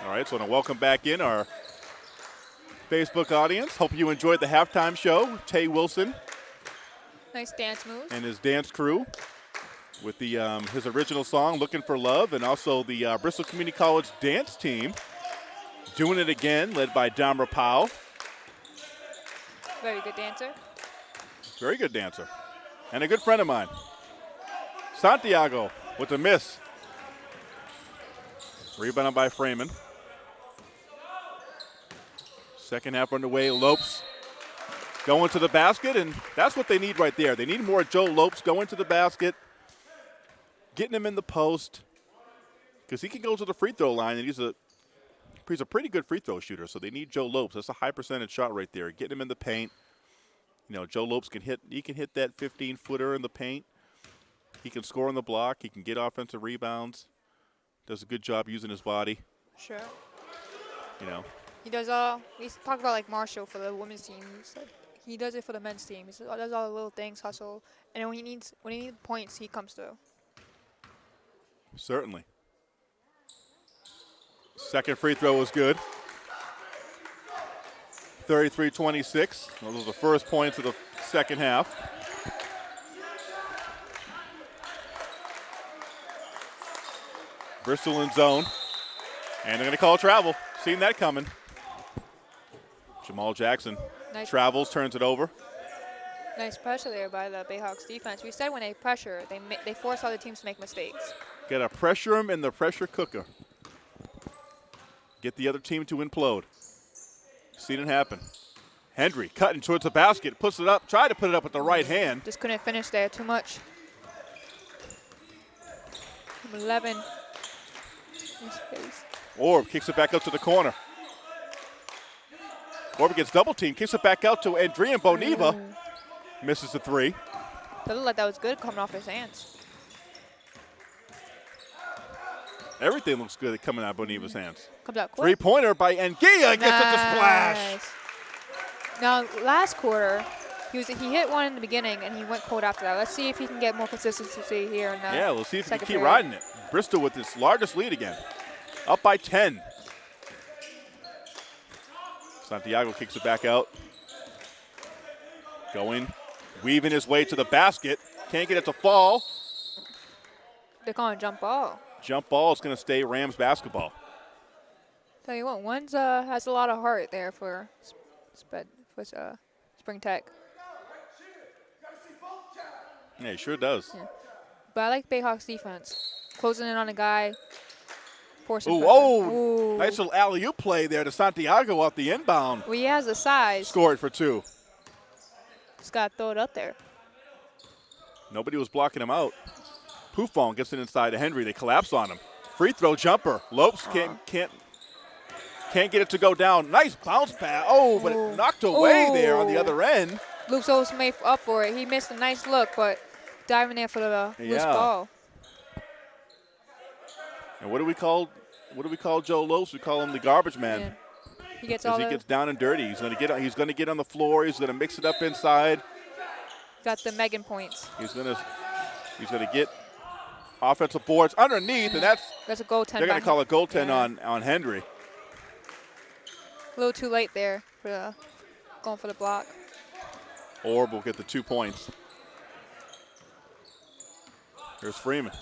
All right, so I want to welcome back in our Facebook audience. Hope you enjoyed the halftime show. Tay Wilson Nice dance move. and his dance crew with the um, his original song "Looking for Love" and also the uh, Bristol Community College dance team doing it again, led by Damra Powell. Very good dancer. Very good dancer. And a good friend of mine. Santiago with the miss. Rebounded by Freeman. Second half underway. Lopes going to the basket, and that's what they need right there. They need more Joe Lopes going to the basket, getting him in the post, because he can go to the free throw line, and he's a he's a pretty good free throw shooter. So they need Joe Lopes. That's a high percentage shot right there. Getting him in the paint. You know, Joe Lopes can hit. He can hit that 15 footer in the paint. He can score on the block. He can get offensive rebounds. Does a good job using his body. Sure. You know, He does all. We talk about like Marshall for the women's team. Like, he does it for the men's team. He does all the little things, hustle, and when he needs when he needs points, he comes through. certainly. Second free throw was good. 33-26. Those were the first points of the second half. Bristol in zone. And they're going to call travel. Seen that coming. Jamal Jackson Nice, travels, turns it over. nice pressure there by the Bayhawks defense. We said when they pressure, they they force other teams to make mistakes. Got to pressure him in the pressure cooker. Get the other team to implode. Seen it happen. Hendry cutting towards the basket, puts it up, tried to put it up with the right hand. Just couldn't finish there. Too much. Number 11. Orb kicks it back up to the corner. Orb gets double team, kicks it back out to Adrian Boniva. Misses the three. That looked like that was good coming off his hands. Everything looks good coming out of Boniva's hands. Comes out quick. Three pointer by Ngia gets it to splash. Now, last quarter, he was he hit one in the beginning and he went cold after that. Let's see if he can get more consistency here. In the Yeah, we'll see if he can keep period. riding it. Bristol with its largest lead again. Up by 10. Santiago kicks it back out. Going, weaving his way to the basket. Can't get it to fall. They're calling jump ball. Jump ball is going to stay Rams basketball. Tell you what, one's uh, has a lot of heart there for sp- for uh, Spring Tech. Yeah, he sure does. But I like Bayhawks defense, closing in on a guy. Forcing Ooh, oh, Ooh. nice little alley oop play there to Santiago off the inbound. Well, he has the size. Scored for two. Just gotta throw it up there. Nobody was blocking him out. Pufong gets it inside to Henry. They collapse on him. Free throw jumper. Lopes uh-huh. can't can't can't get it to go down. Nice bounce pass. Oh, but Ooh. it knocked away there on the other end. Luke's always made up for it. He missed a nice look, but diving there for the loose Yeah. ball. And what do we call what do we call Joe Lopes? We call him the garbage man. Yeah. He gets all he gets down and dirty, he's gonna get he's gonna get on the floor. He's gonna mix it up inside. got the Megan points. He's gonna he's gonna get offensive boards underneath, and that's That's a goaltend. they're gonna call him. a goaltend Yeah. on on Henry. A little too late there for the, going for the block. Orb will get the two points. Here's Freeman.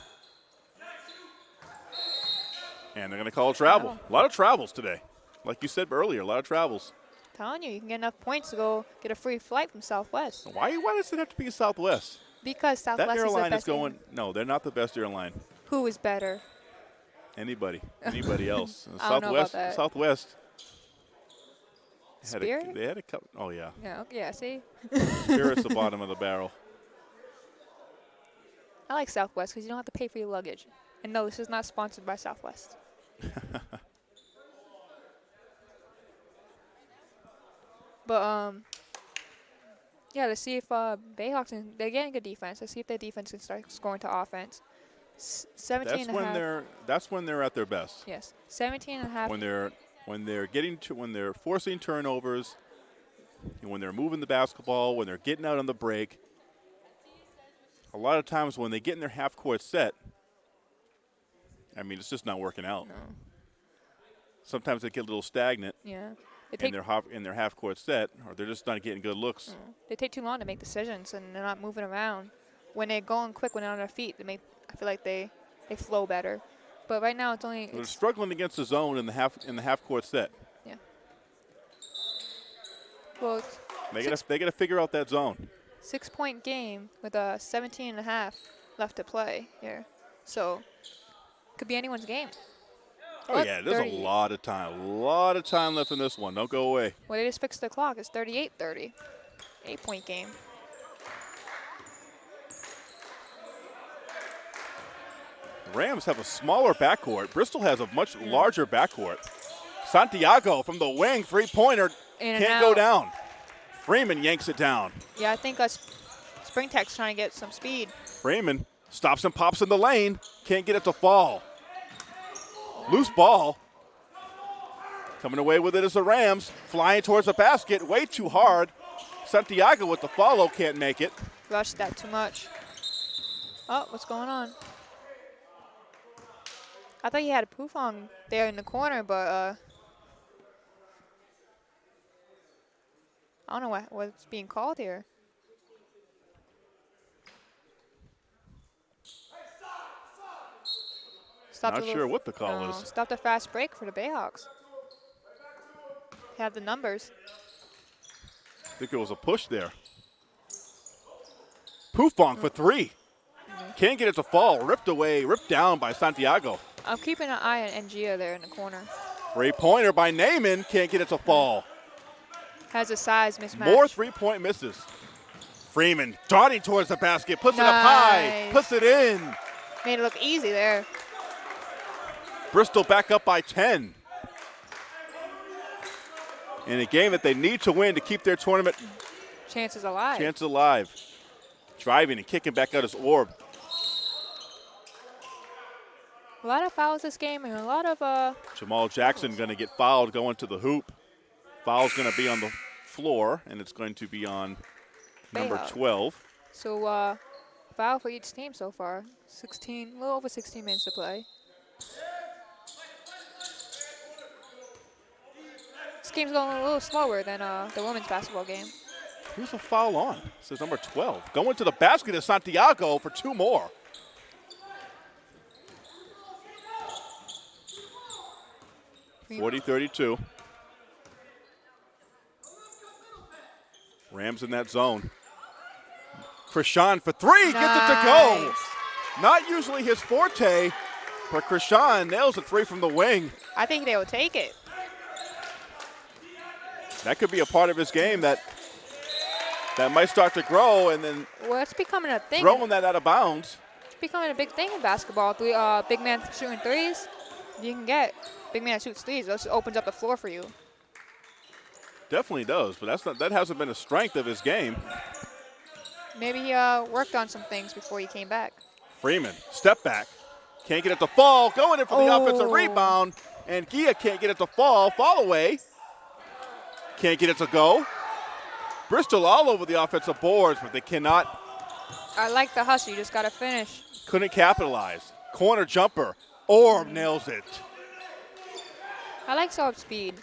And they're going to call a travel. Wow. A lot of travels today. Like you said earlier, a lot of travels. Telling you, you can get enough points to go get a free flight from Southwest. Why, why does it have to be Southwest? Because Southwest that is the airline is best. going. No, they're not the best airline. Who is better? Anybody, anybody else? I don't know about Southwest. Southwest. Had a, they had a couple. Oh yeah, Yeah. Okay. Yeah. See, Spirit's the bottom of the barrel. I like Southwest because you don't have to pay for your luggage. And no, this is not sponsored by Southwest. but um, yeah, let's see if uh, Bayhawks and they're getting good defense. Let's see if their defense can start scoring to offense. S- 17 That's and a when half- they're. That's when they're at their best. Yes, 17 and a half. When they're when they're getting to when they're forcing turnovers, and when they're moving the basketball, when they're getting out on the break. A lot of times when they get in their half court set, I mean it's just not working out. No. Sometimes they get a little stagnant Yeah. In their half in their half court set, or they're just not getting good looks. Mm. they take too long to make decisions and they're not moving around. When they're going quick, when they're on their feet, they make. I feel like they they flow better. But right now it's only They're it's, struggling against the zone in the half in the half court set. Yeah. Well, They got they got to figure out that zone. six point game with a 17 and a half left to play here. So could be anyone's game. Oh yeah, there's a lot of time, a lot of time left in this one. Don't go away. Well, they just fixed the clock. It's 38-30. Eight point game. Rams have a smaller backcourt. Bristol has a much larger backcourt. Santiago from the wing, three pointer, can't go down. Freeman yanks it down. Yeah, I think us Spring Tech's trying to get some speed. Freeman stops and pops in the lane, can't get it to fall. Loose ball. Coming away with it is the Rams, flying towards the basket, way too hard. Santiago with the follow can't make it. Rushed that too much. Oh, what's going on? I thought you had a Pufong there in the corner, but uh, I don't know what, what's being called here. Stop Not sure what the call no, is. Stop the fast break for the Bayhawks. Have the numbers. I think it was a push there. Pufong for three. Mm-hmm. Can't get it to fall. Ripped away, ripped down by Santiago. I'm keeping an eye on Ngia there in the corner. Three pointer by Naaman. Can't get it to fall. Has a size mismatch. More three point misses. Freeman darting towards the basket, puts it up high, Nice. puts it in. Made it look easy there. Bristol back up by 10. In a game that they need to win to keep their tournament Chances alive. Chances alive. Driving and kicking back out his orb. A lot of fouls this game and a lot of uh Jamal Jackson going to get fouled going to the hoop. Foul's going to be on the floor, and it's going to be on number 12. so uh foul for each team so far. 16, a little over 16 minutes to play. Game's going a little slower than uh, the women's basketball game. Who's a foul on? This is number 12. Going to the basket is Santiago for two more. Forty thirty-two. Rams in that zone. Krishan for three, gets it to go. Not usually his forte, but Krishan nails a three from the wing. I think they will take it. That could be a part of his game that that might start to grow, and then Well, it's becoming a thing. throwing that out of bounds. It's becoming a big thing in basketball. Three, uh, big man shooting threes, you can get. Big man shoots threes. This opens up the floor for you. Definitely does, but that's not that hasn't been a strength of his game. Maybe he uh, worked on some things before he came back. Freeman, step back, can't get it to fall, going in for the offensive Oh. rebound, and Gia can't get it to fall, fall away, can't get it to go. Bristol all over the offensive boards, but they cannot, I like the hustle. You just got to finish. couldn't capitalize. Corner jumper, Orb nails it. I like soft speed.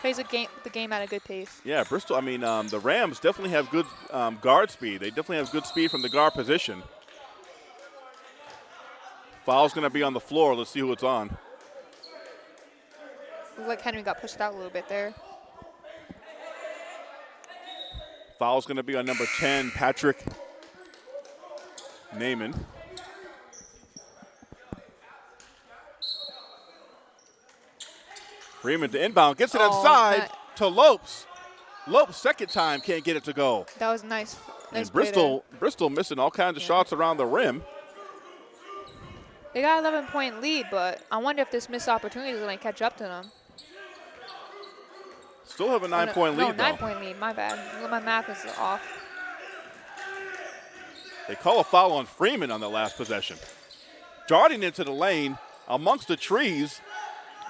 plays the game the game at a good pace. Yeah, Bristol. I mean, um, the Rams definitely have good um, guard speed. They definitely have good speed from the guard position. Foul's going to be on the floor. Let's see who it's on. Looks like Henry got pushed out a little bit there. Foul's going to be on number 10, Patrick Naaman. Freeman to inbound, gets it Oh, inside to Lopes. Lopes, second time, can't get it to go. That was nice. nice and. Bristol, Bristol missing all kinds of Yeah. shots around the rim. They got 11 point lead, but I wonder if this missed opportunity is going to catch up to them. Still have a Oh, nine no- point no, lead, nine though. point lead. My bad. My math is off. They call a foul on Freeman on the last possession. Darting into the lane amongst the trees.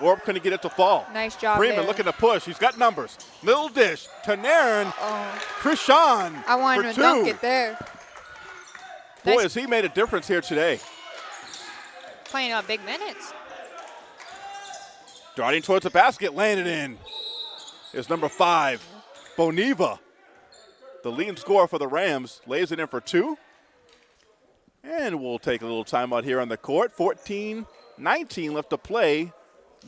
Orb couldn't get it to fall. Nice job Freeman there. looking to push. He's got numbers. Little dish to Nairn. Oh, Krishan I wanted to two. dunk it there. Boy, Nice. has he made a difference here today. Playing uh, big minutes. Darting towards the basket, laying it in. Is number five, Boniva. The leading scorer for the Rams lays it in for two. And we'll take a little timeout here on the court. 14 19 left to play.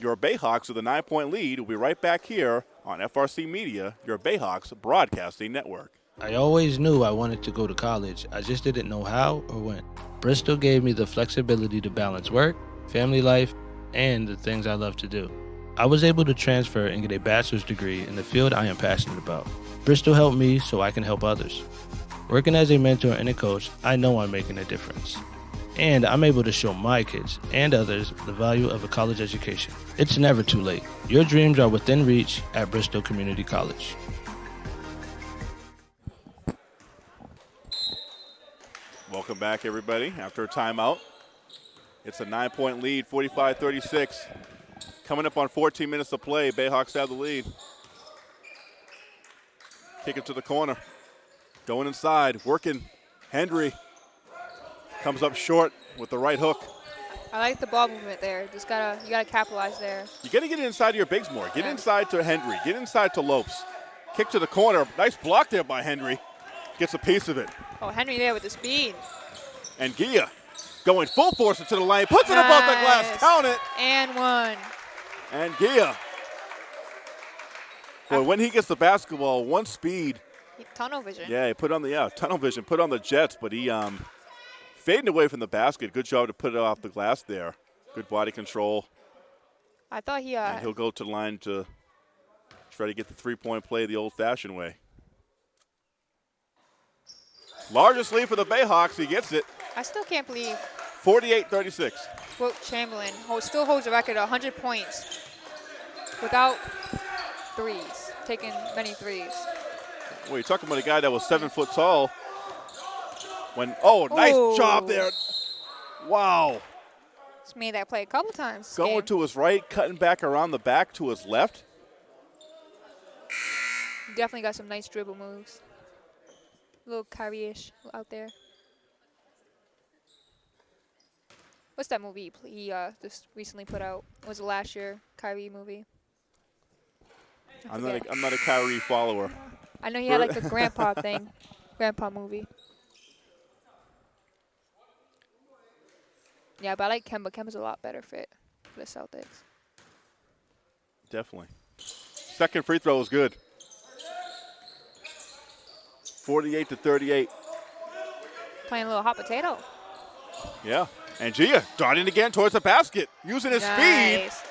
Your Bayhawks with a nine point lead. We'll be right back here on FRC Media, your Bayhawks broadcasting network. I always knew I wanted to go to college. I just didn't know how or when. Bristol gave me the flexibility to balance work, family life, and the things I love to do. I was able to transfer and get a bachelor's degree in the field I am passionate about. Bristol helped me so I can help others. Working as a mentor and a coach, I know I'm making a difference. And I'm able to show my kids and others the value of a college education. It's never too late. Your dreams are within reach at Bristol Community College. Welcome back, everybody, after a timeout. It's a nine point lead, 45 36. Coming up on 14 minutes of play, Bayhawks have the lead. Kick it to the corner. Going inside, working. Hendry comes up short with the right hook. I like the ball movement there. Just gotta you gotta capitalize there. You got to get inside of your bigs more. Get Yeah. inside to Hendry. Get inside to Lopes. Kick to the corner. Nice block there by Hendry. Gets a piece of it. Oh, Henry there with the speed. And Gia going full force into the lane. Puts it above the glass. Count it. And one. And Gia. Boy, when he gets the basketball, one speed. Tunnel vision. Yeah, he put on the yeah, tunnel vision, put on the Jets, but he um fading away from the basket. Good job to put it off the glass there. Good body control. I thought he uh And he'll go to the line to try to get the three-point play the old-fashioned way. Largest lead for the Bayhawks. He gets it. I still can't believe 48-36. Wilt Chamberlain hold, still holds the record of 100 points without threes, taking many threes. Well, you're talking about a guy that was seven foot tall. When oh, nice Ooh. job there. Wow. He's made that play a couple times. Going game. to his right, cutting back around the back to his left. Definitely got some nice dribble moves. A little Kyrie-ish out there. What's that movie he uh, just recently put out? Was it last year? Kyrie movie. I'm not, a, I'm not a Kyrie follower. I know he had like a grandpa thing, grandpa movie. Yeah, but I like Kemba. Kemba's a lot better fit for the Celtics. Definitely. Second free throw was good. 48 to 38. Playing a little hot potato. Yeah. And Gia darting again towards the basket, using his speed. Nice.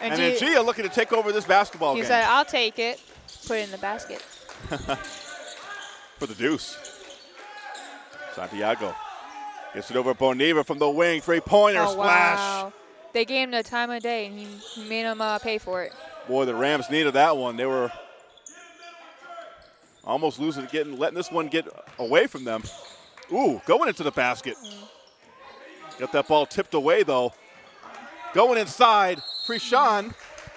And, And, then Gia looking to take over this basketball he game said, "I'll take it." Put it in the basket. for the deuce. Santiago gets it over Boniva from the wing, three-pointer oh splash. wow! They gave him the time of day, and he, he made him uh, pay for it. Boy, the Rams needed that one. They were almost losing, getting letting this one get away from them. Ooh, going into the basket. Got that ball tipped away though. Going inside, Krishan.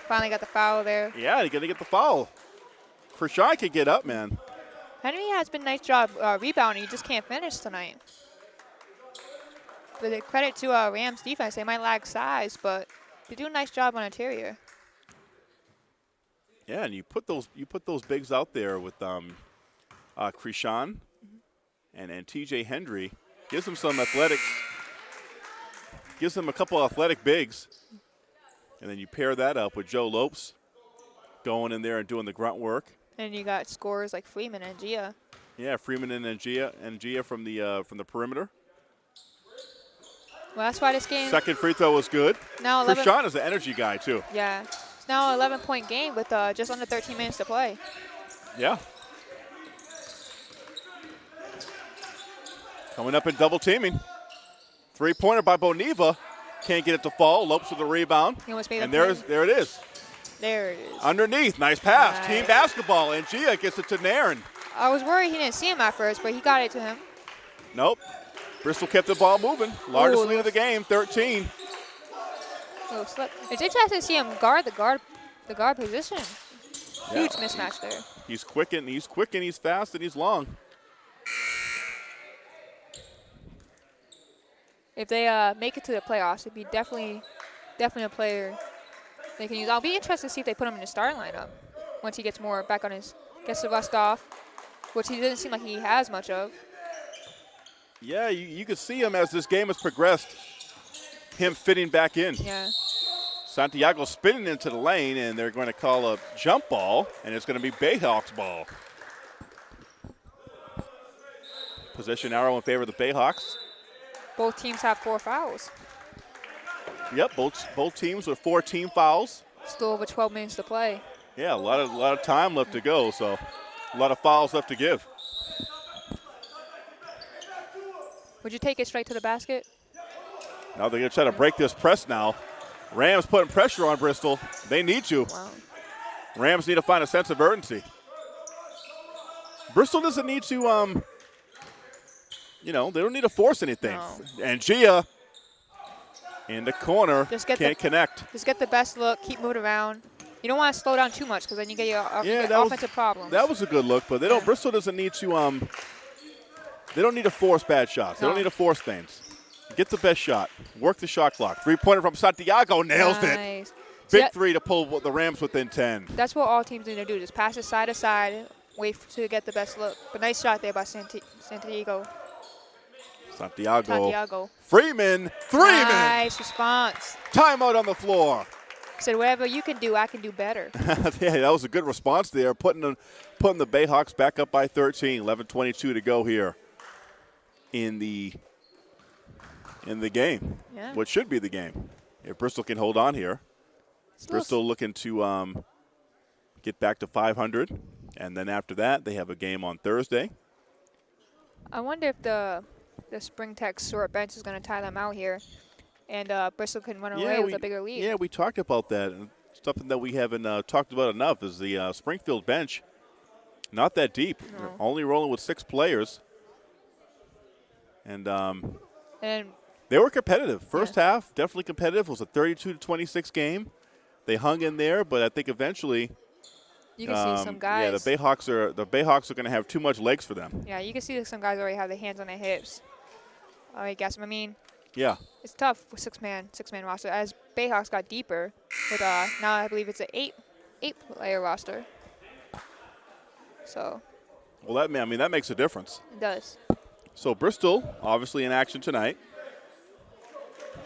Finally got the foul there. Yeah, you're gonna get the foul. Krishan can get up, man. Henry has been nice job uh, rebounding. He just can't finish tonight. But the credit to uh, Rams defense. They might lack size, but they do a nice job on interior. Yeah, and you put those you put those bigs out there with um, uh, Krishan and and T.J. Hendry, gives them some athletics, gives them a couple athletic bigs, and then you pair that up with Joe Lopes going in there and doing the grunt work. And you got scores like Freeman and Gia. Yeah, Freeman and Gia and Gia from the uh, from the perimeter. Well, that's why this game. Second free throw was good. Now 11. Krishan is an energy guy too. Yeah, it's now an 11 point game with uh, just under 13 minutes to play. Yeah. Coming up in double teaming. Three pointer by Boniva. Can't get it to fall. Lopes with the rebound. He almost made and there, play. there it is. There it is. Underneath. Nice pass. Nice. Team basketball. And Gia gets it to Nairn. I was worried he didn't see him at first, but he got it to him. Nope. Bristol kept the ball moving. Largest Ooh, lead of the game, 13. Little slip. It's interesting to see him guard the guard, the guard position. Huge mismatch there. He's quick and he's quick and he's fast and he's long. If they uh, make it to the playoffs, it'd be definitely, definitely a player they can use. I'll be interested to see if they put him in the starting lineup once he gets more back on his, gets the rust off, which he doesn't seem like he has much of. Yeah, you, you could see him as this game has progressed. Him fitting back in. Yeah. Santiago spinning into the lane, and they're going to call a jump ball, and it's going to be Bayhawks ball. Possession arrow in favor of the Bayhawks. Both teams have four fouls. Yep, both both teams with four team fouls. Still over 12 minutes to play. Yeah, a lot of a lot of time left to go, so a lot of fouls left to give. Would you take it straight to the basket? Now they're going to try to break this press now. Rams putting pressure on Bristol. They need you. Wow. Rams need to find a sense of urgency. Bristol doesn't need to, um, you know, they don't need to force anything. No. And Gia in the corner Just get can't the- connect. Just get the best look, keep moving around. You don't want to slow down too much because then you get your off- Yeah, get that was- offensive problems. That was a good look, but they don't. Yeah. Bristol doesn't need to. Um, they don't need to force bad shots. They don't need to force things. Get the best shot. Work the shot clock. Three pointer from Santiago nails it. nice. Big See, that- three to pull the Rams within ten. That's what all teams need to do. Just pass it side to side, wait to get the best look. But nice shot there by Santi- Santiago. Santiago. Santiago. Freeman. Freeman. Nice response. Timeout on the floor. Said whatever you can do, I can do better. yeah, that was a good response there, putting the, putting the Bayhawks back up by 13. 11:22 to go here in the in the game. Yeah. What should be the game? If Bristol can hold on here, It's Bristol looking to um, get back to 500, and then after that they have a game on Thursday. I wonder if the the Spring Tech short bench is going to tie them out here, and uh, Bristol can run away with we, a bigger lead. yeah, we talked about that. and Something that we haven't uh, talked about enough is the uh, Springfield bench. Not that deep. No. only rolling with six players. And um, And they were competitive. First half, definitely competitive. It was a 32 to 26 game. They hung in there, but I think eventually, you can see some um, guys. yeah, the Bayhawks are the Bayhawks are going to have too much legs for them. Yeah, you can see that some guys already have their hands on their hips. I guess. I mean, Yeah, it's tough with six man six man roster. As Bayhawks got deeper, with uh now I believe it's an eight eight player roster. So well, that I mean that makes a difference. it does. So Bristol, obviously in action tonight,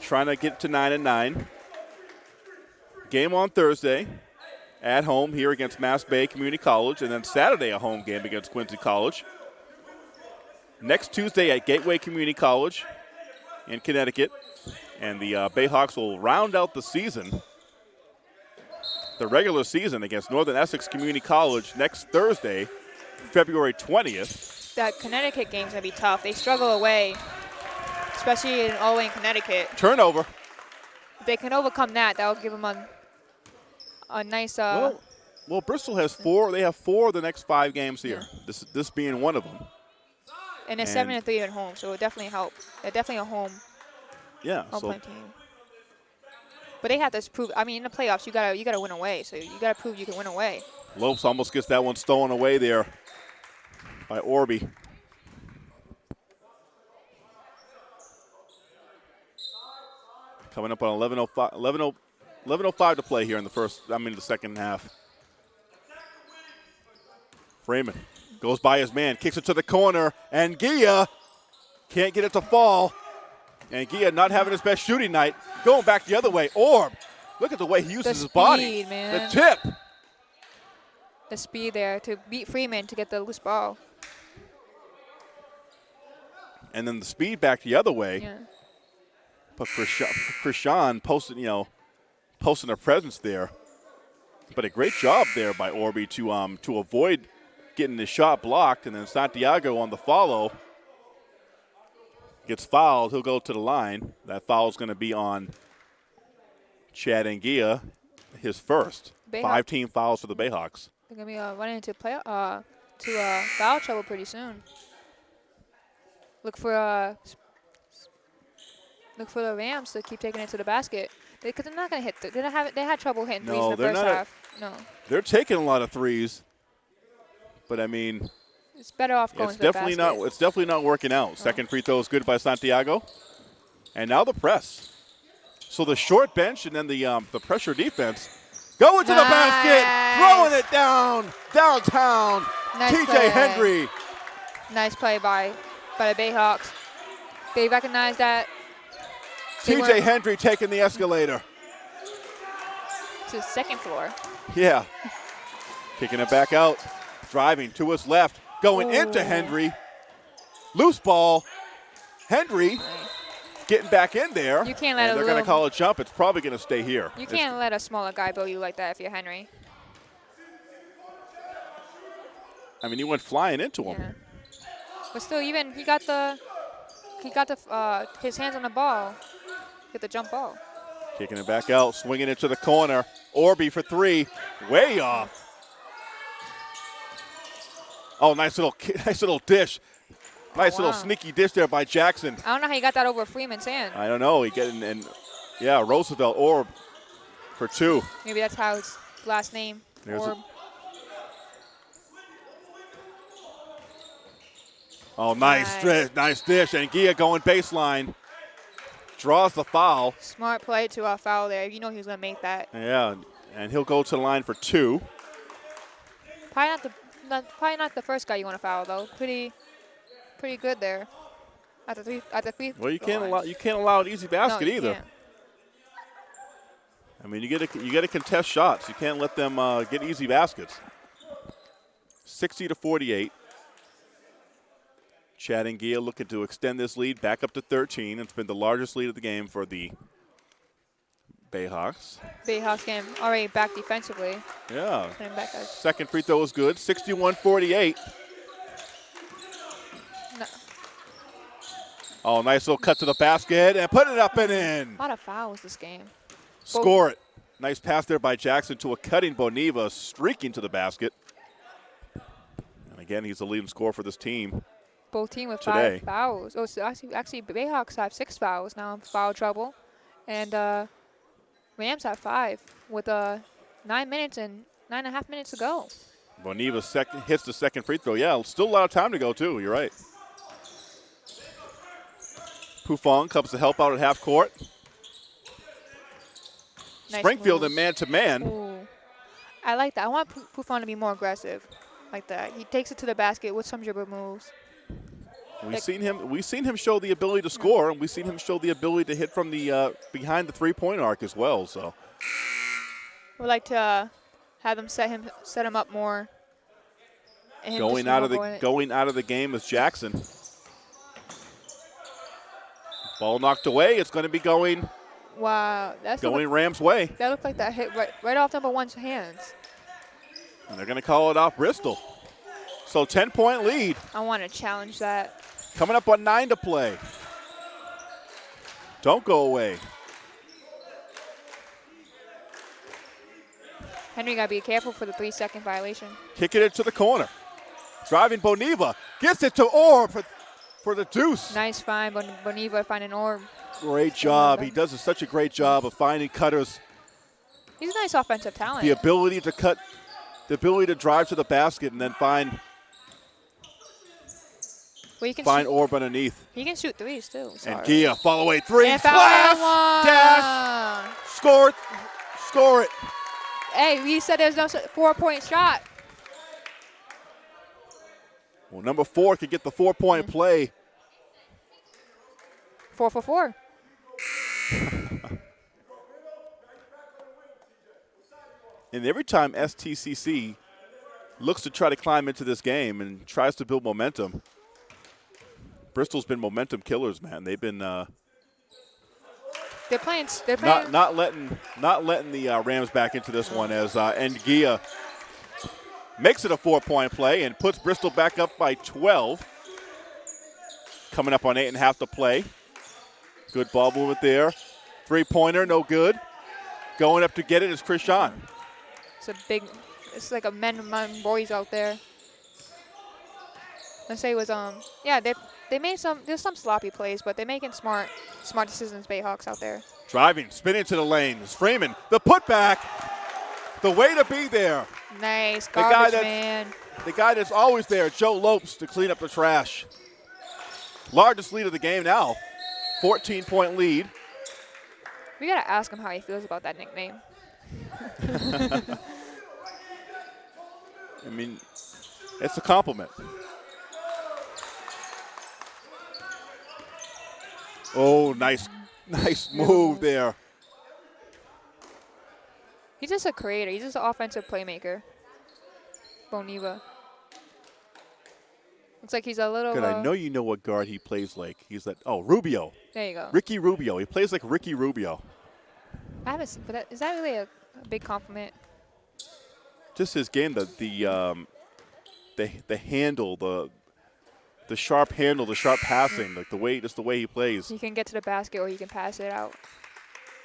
trying to get to nine and nine. Game on Thursday, at home here against Mass Bay Community College, and then Saturday a home game against Quincy College. Next Tuesday at Gateway Community College in Connecticut, and the uh, Bayhawks will round out the season, the regular season against Northern Essex Community College next Thursday, February 20th. That Connecticut game's gonna be tough. They struggle away, especially in all way in Connecticut. Turnover. If they can overcome that, that'll give them a a nice uh Well, well, Bristol has four. They have four of the next five games here. This this being one of them. and they're seven and- and three at home, so it'll definitely help. They're definitely a home Yeah. home So team. But they have to prove. I mean, in the playoffs, you gotta you gotta win away. So you gotta prove you can win away. Lopes almost gets that one stolen away there by Orby. Coming up on 11:05 11:05 11:05 to play here in the first. I mean the second half. Freeman goes by his man, kicks it to the corner, and Gia can't get it to fall. And Gia not having his best shooting night, going back the other way. Orb, look at the way he uses his body. man. The tip. The speed there to beat Freeman to get the loose ball. And then the speed back the other way. Yeah. But Krishan, posted, you know, posting a presence there. But a great job there by Orby to um to avoid getting the shot blocked, and then Santiago on the follow gets fouled. He'll go to the line. That foul is going to be on Chad Ngia, his first. Bayhawk. Five team fouls for the Bayhawks. They're gonna be uh, running into play uh to uh, foul trouble pretty soon. Look for uh look for the Rams to keep taking it to the basket because they, are not gonna hit. The, they don't have they had trouble hitting threes No, in the they're first not a- half. no, They're taking a lot of threes, but I mean, it's better off going it's to definitely not. It's definitely not working out. Second free throw is good by Santiago, and now the press. So the short bench and then the um, the pressure defense going to the basket, throwing it down downtown. Nice TJ play. Henry. Nice play by by the Bayhawks. They recognize that. TJ weren't- taking the escalator. to the second floor. Yeah. Kicking it back out. Driving to his left. Going into Hendry. Loose ball. Hendry getting back in there. You can't let and They're going to call a jump. It's probably going to stay here. You can't let a smaller guy bill you like that if you're Henry. I mean, he went flying into him. Yeah. But still, even he got the he got the uh, his hands on the ball, get the jump ball. Kicking it back out, swinging it to the corner. Orby for three, way off. Oh, nice little, nice little dish. Nice little wow. sneaky dish there by Jackson. I don't know how he got that over Freeman's hand. I don't know. He getting and yeah, Roosevelt Orb for two. Maybe that's how his last name. There's a- Oh, nice, Nice. dish, nice dish, and Gia going baseline, draws the foul. Smart play to uh, foul there. You know he was gonna make that. Yeah, and he'll go to the line for two. Probably not the not, probably not the first guy you want to foul though. Pretty pretty good there. At the three at the three. Well, you can't line. allow you can't allow an easy basket no, either. can't. I mean, you get to you got to contest shots. You can't let them uh, get easy baskets. 60 to 48. Chad Ngia looking to extend this lead back up to 13. It's been the largest lead of the game for the Bayhawks. Bayhawks game already back defensively. Yeah. Back Second free throw is good. 61 48. no, Oh, nice little cut to the basket and put it up and in. a lot of fouls this game. Score it. Nice pass there by Jackson to a cutting Boniva, streaking to the basket. And again, he's the leading scorer for this team. Team with Today. five fouls. Oh, so actually, actually, Bayhawks have six fouls now in foul trouble, and uh, Rams have five with uh, nine minutes and nine and a half minutes to go. Boniva second, hits the second free throw. Yeah, still a lot of time to go, too. You're right. Pufong comes to help out at half court. Nice Springfield moves. in man to man. I like that. I want Pufong to be more aggressive, like that. He takes it to the basket with some dribble moves. We've seen him. We've seen him show the ability to score, and we've seen him show the ability to hit from the uh, behind the three-point arc as well. So Would like to uh, have them set him set him up more. him going out of the going- going out of the game is Jackson. Ball knocked away. It's going to be going Wow, that's going Rams' way, that looked like that hit right right off number one's hands. and they're going to call it off Bristol. So 10-point lead I want to challenge that. Coming up on nine to play. Don't go away. Henry gotta be careful for the three second violation. Kicking it to the corner. Driving Boniva. Gets it to Orb for, for the deuce. Nice find, Bon- Boniva finding Orb. Great job. He does such a great job of finding cutters. He's a nice offensive talent. The ability to cut, the ability to drive to the basket and then find well, he can find shoot, Orb underneath. he can shoot threes too. And sorry. Gia, fall away three. And Class, dash, score it, score it. Hey, we said there's no four point shot. Well, number four could get the four point mm-hmm. play. Four for four. And every time STCC looks to try to climb into this game and tries to build momentum, Bristol's been momentum killers, man. They've been uh, They're playing. They're playing. not not letting not letting the uh, Rams back into this one as uh, Ngia makes it a four point play and puts Bristol back up by 12. Coming up on eight and a half to play. Good ball movement there. Three pointer, no good. Going up to get it is Krishan. It's a big. It's like a men among boys out there. Let's say it was um yeah they they made some there's some sloppy plays but they're making smart smart decisions Bayhawks out there. Driving, spinning to the lanes. Freeman, the putback. The way to be there. Nice the guy that's- man. The guy that's always there, Joe Lopes, to clean up the trash. Largest lead of the game now. 14 point lead. We gotta ask him how he feels about that nickname. I mean, it's a compliment. Oh, nice, nice move there. He's just a creator. He's just an offensive playmaker. Boniva. Looks like he's a little. Good. I uh, know you know what guard he plays like. He's that. oh, Rubio. There you go. Ricky Rubio. He plays like Ricky Rubio. I haven't. seen- But that, is that really a, a big compliment? Just his game, the the um, the the handle, the the sharp handle, the sharp passing, like the way, just the way he plays. He can get to the basket or he can pass it out.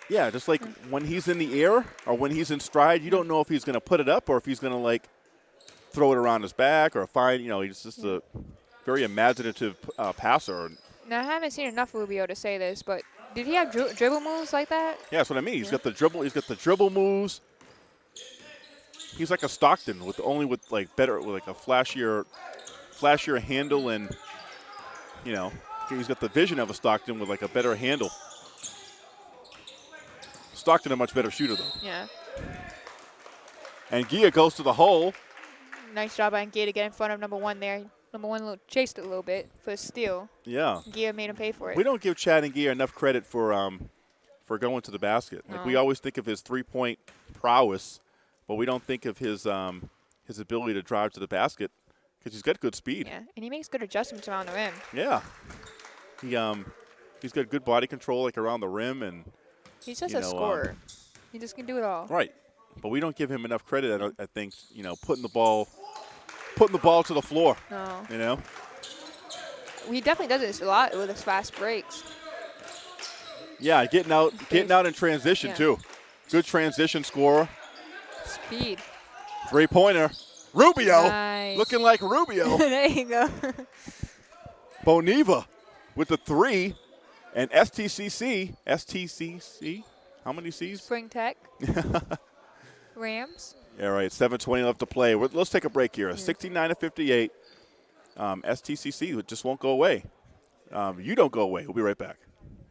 Yeah, just like when he's in the air or when he's in stride, you don't know if he's going to put it up or if he's going to like throw it around his back or find. You know, he's just a very imaginative uh, passer. Now I haven't seen enough Rubio to say this, but did he have dri- dribble moves like that? Yeah, that's what I mean. He's got the dribble. He's got the dribble moves. He's like a Stockton with only with like better, with like a flashier, flashier handle, and you know, he's got the vision of a Stockton with like a better handle. Stockton a much better shooter though. Yeah. Ngia goes to the hole. Nice job by Gia to get in front of number one there. Number one chased it a little bit for a steal. Yeah. Gia made him pay for it. We don't give Chad Ngia enough credit for um, for going to the basket. Like we always think of his three point prowess, but we don't think of his um, his ability to drive to the basket because he's got good speed. yeah, and he makes good adjustments around the rim. Yeah. He um he's got good body control like around the rim and He's just You a know, um, scorer. he just can do it all. right. But we don't give him enough credit. I, I think you know putting the ball putting the ball to the floor. No, You know. he definitely does this a lot with his fast breaks. Yeah, getting out getting out in transition Yeah. too. Good transition scorer. Speed. Three pointer. Rubio. Nice. Looking like Rubio. there you go. Boniva with the three. And STCC. STCC. How many C's? Spring Tech. Rams. All right, 7:20 left to play. We're- Let's take a break here. 69 to 58. Um, STCC just won't go away. Um, you don't go away. We'll be right back.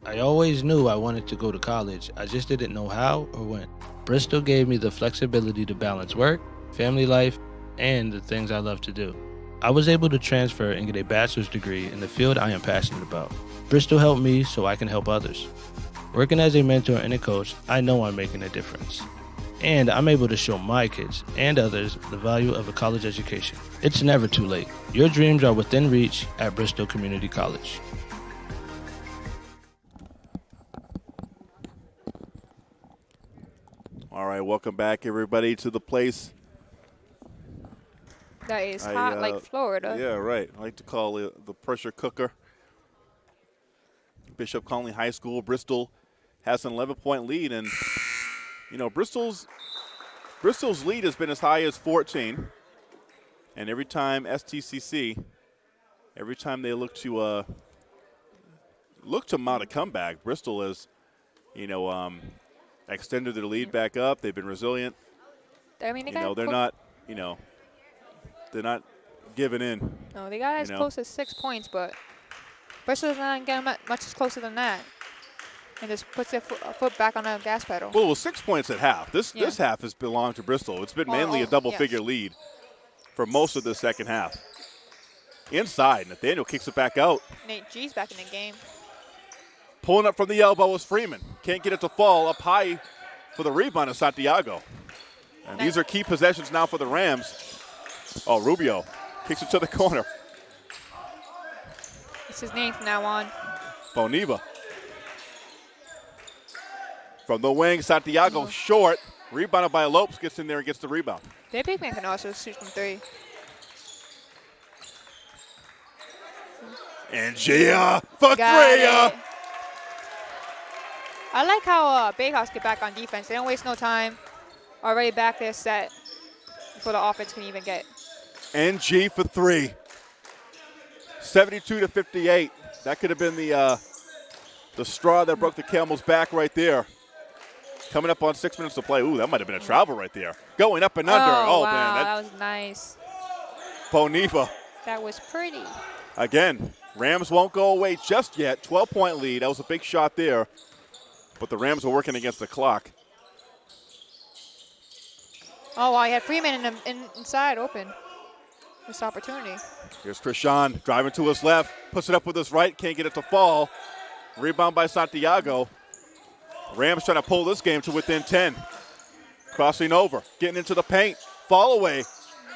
I always knew I wanted to go to college. I just didn't know how or when. Bristol gave me the flexibility to balance work, family life, and the things I love to do. I was able to transfer and get a bachelor's degree in the field I am passionate about. Bristol helped me so I can help others. Working as a mentor and a coach, I know I'm making a difference. And I'm able to show my kids and others the value of a college education. It's never too late. Your dreams are within reach at Bristol Community College. All right, welcome back, everybody, to the place. That is I, hot uh, like Florida. Yeah, right. I like to call it the pressure cooker. Bishop Connolly High School, Bristol has an 11 point lead, and you know Bristol's Bristol's lead has been as high as 14. And every time STCC, every time they look to uh, look to mount a comeback, Bristol has, you know, um, extended their lead back up. They've been resilient. I mean, they you know, they're not, you know, they're not giving in. No, they got as know. close as six points, but Bristol's not getting much closer than that. And just puts their fo- foot back on the gas pedal. Well, was six points at half. This Yeah. this half has belonged to Bristol. It's been Well, mainly a oh, oh double yes. figure lead for most of the second half. inside. Nathaniel kicks it back out. Nate G's back in the game. Pulling up from the elbow is Freeman. Can't get it to fall up high for the rebound of Santiago. And these are key possessions now for the Rams. Oh, Rubio kicks it to the corner. It's his name from now on. Boniva. From the wing, Santiago short. Rebounded by Lopes, gets in there and gets the rebound. Their big man can also shoot from three. Ngia for three. uh. I like how uh, Bayhawks get back on defense. They don't waste no time. Already back there set before the offense can even get. NG for three. 72 to 58. That could have been the uh, the straw that broke the camel's back right there. Coming up on six minutes to play. Ooh, that might have been a travel right there. Going up and under. Oh, Oh, wow, man, that, that was nice. Boniva. That was pretty. Again, Rams won't go away just yet. 12 point lead. That was a big shot there. But the Rams are working against the clock. Oh, wow, he had Freeman in in, inside open. This opportunity. Here's Krishan driving to his left, puts it up with his right, can't get it to fall. Rebound by Santiago. Rams trying to pull this game to within 10. Crossing over, getting into the paint, fall away,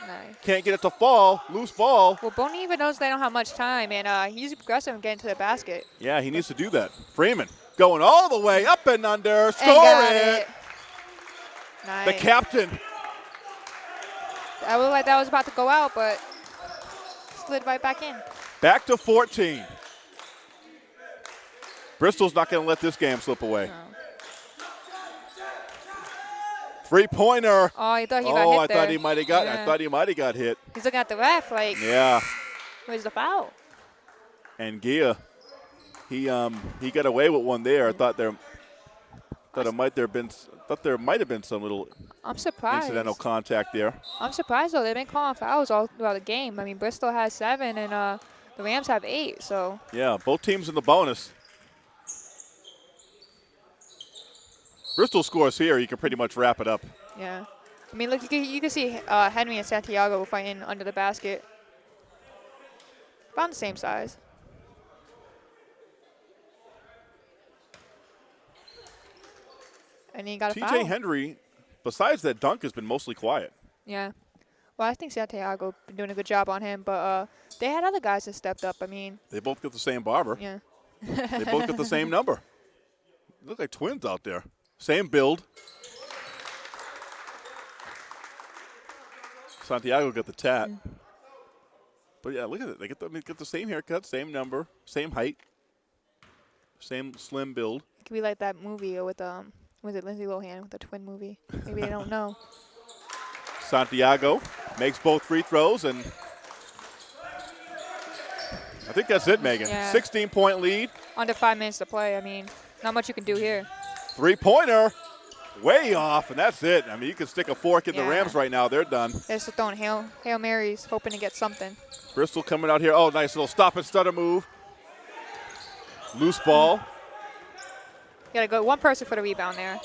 Nice. can't get it to fall, loose ball. Well, Boniva knows they don't have much time, and uh, he's aggressive in getting to the basket. Yeah, he needs to do that. Freeman going all the way up and under, And got it. it. Nice. The captain. I looked like that was about to go out, but slid right back in. Back to 14. Bristol's not going to let this game slip away. No. Three pointer. Oh, he thought he got Oh, hit I there. thought he might have got. I thought he might have got hit. He's looking at the ref like, Yeah. where's the foul? Ngia, he um he got away with one there. I thought there, thought it might there have been thought there might have been some little I'm surprised. incidental contact there. I'm surprised though. They've been calling fouls all throughout the game. I mean, Bristol has seven, and uh, the Rams have eight. So Yeah, both teams in the bonus. Bristol scores here. You can pretty much wrap it up. yeah. I mean, look, you can, you can see uh, Henry and Santiago fighting under the basket. About the same size. And he got a foul. T.J. Henry, besides that dunk, has been mostly quiet. Yeah. Well, I think Santiago been doing a good job on him, but uh, they had other guys that stepped up. I mean, They both got the same barber. yeah. They both got the same number. Look like twins out there. Same build. Santiago got the tat. But yeah, look at it. They get the, they get the same haircut, same number, same height, same slim build. It could be like that movie with um, was it Lindsay Lohan with the twin movie? Maybe they don't know. Santiago makes both free throws, and I think that's it, Megan. Yeah. 16 point lead, Under five minutes to play. I mean, not much you can do here. three pointer, way off, and that's it. I mean, you can stick a fork in the Rams right now. They're done. They're just throwing hail, hail marys, hoping to get something. Bristol coming out here. Oh, nice little stop and stutter move. Loose ball. Got to go one person for the rebound there.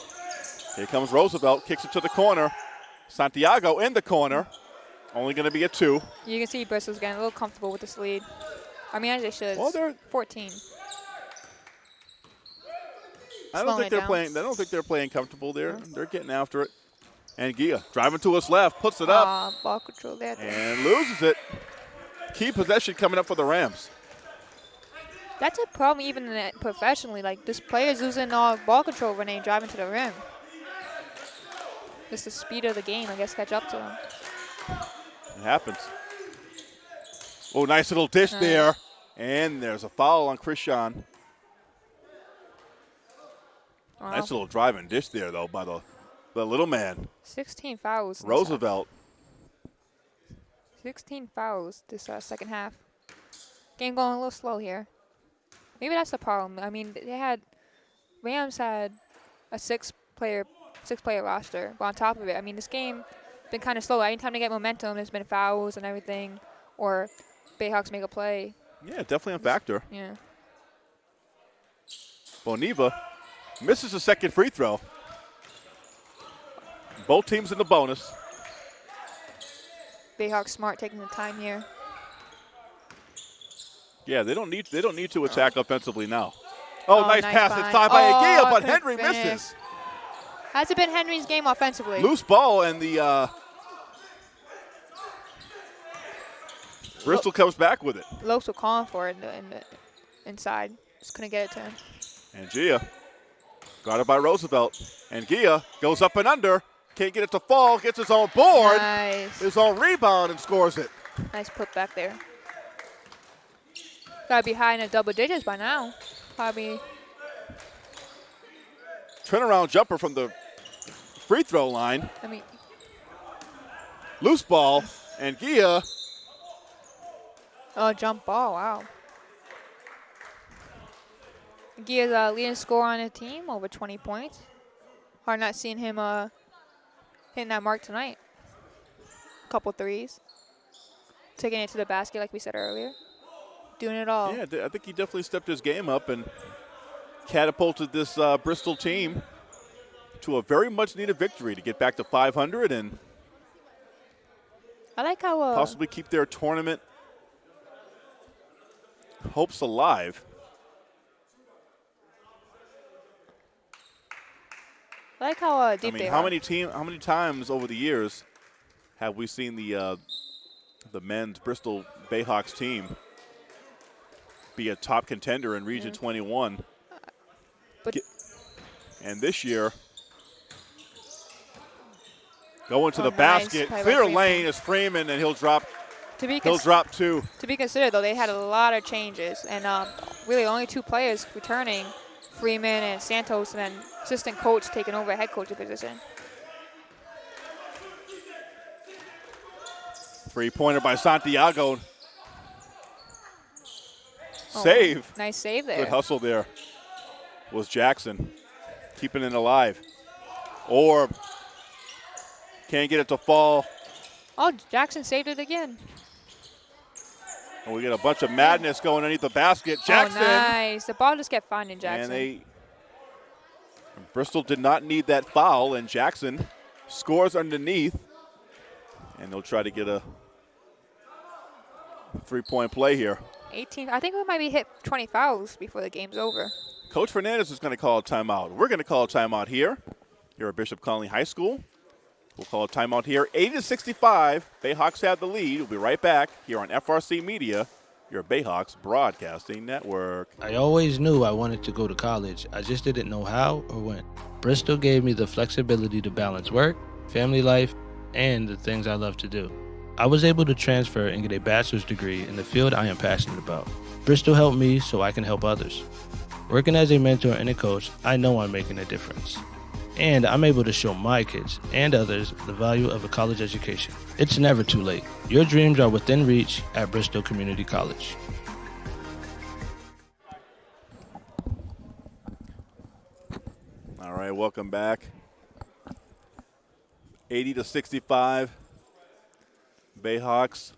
Here comes Roosevelt, kicks it to the corner. Santiago in the corner. Only going to be a two. You can see Bristol's getting a little comfortable with this lead. I mean, as they should. Well, they're- 14. I don't think they're down. playing. I don't think they're playing comfortable. They're they're getting after it. Ngia driving to his left, puts it up Aw, ball control there. and loses it. Key possession coming up for the Rams. That's a problem even professionally. Like, this player's losing all ball control when they drive into the rim. Just the speed of the game, I guess, catch up to them. It happens. Oh, nice little dish Nice. there. And there's a foul on Krishan. Wow. Nice little driving dish there, though, by the, the little man, 16 fouls. in this half. Roosevelt. 16 fouls this uh, second half. Game going a little slow here. Maybe that's the problem. I mean, they had Rams had a six player six player roster, but on top of it, I mean, this game been kind of slow. Anytime they get momentum, there's been fouls and everything, or Bayhawks make a play. Yeah, definitely a factor. Yeah. Boniva misses a second free throw. Both teams in the bonus. Bayhawks smart taking the time here. Yeah, they don't need they don't need to attack offensively now. Oh, Oh, nice, nice pass find. inside by Oh, Ngia, but Henry finish. misses. Has it been Henry's game offensively? Loose ball and the uh, Bristol comes back with it. Lopes were calling for it in the, in the inside. Just couldn't get it to him. Ngia guarded by Roosevelt. Ngia goes up and under. Can't get it to fall. Gets his own board. Nice. His own rebound and scores it. Nice put back there. Gotta be high in the double digits by now. Probably. Turnaround jumper from the free throw line. I mean, Loose ball. Ngia oh, jump ball. Wow. Gia's uh, leading scorer on the team, over 20 points. Hard not seeing him uh, hitting that mark tonight. Couple threes. Taking it to the basket, like we said earlier. Doing it all. Yeah, I think he definitely stepped his game up and catapulted this uh, Bristol team to a very much needed victory to get back to 500 and I like how. Uh, possibly keep their tournament hopes alive. I like how uh, I mean, they how are. many team, how many times over the years have we seen the uh, the men's Bristol Bayhawks team be a top contender in Region 21? But and this year, going to Oh, the nice basket, clear lane is Freeman, and he'll drop. to be He'll drop two. to be considered, though, they had a lot of changes, and um, really only two players returning, Freeman and Santos, and then assistant coach taking over head coach position. Three pointer by Santiago. Oh, Save. Nice save there. Good hustle there. Was Jackson keeping it alive. Or can't get it to fall. Oh, Jackson saved it again. And we get a bunch of madness going underneath the basket. Oh, Jackson. Oh, nice. The ball just kept finding Jackson. And they Bristol did not need that foul, and Jackson scores underneath. And they'll try to get a three-point play here. 18. I think we might be hit 20 fouls before the game's over. Coach Fernandez is going to call a timeout. We're going to call a timeout here, here at Bishop Connolly High School. We'll call a timeout here. 80 to 65. Bayhawks have the lead. We'll be right back here on FRC Media, your Bayhawks Broadcasting Network. I always knew I wanted to go to college. I just didn't know how or when. Bristol gave me the flexibility to balance work, family life, and the things I love to do. I was able to transfer and get a bachelor's degree in the field I am passionate about. Bristol helped me so I can help others. Working as a mentor and a coach, I know I'm making a difference. And I'm able to show my kids and others the value of a college education. It's never too late. Your dreams are within reach at Bristol Community College. All right, welcome back. 80 to 65. Bayhawks,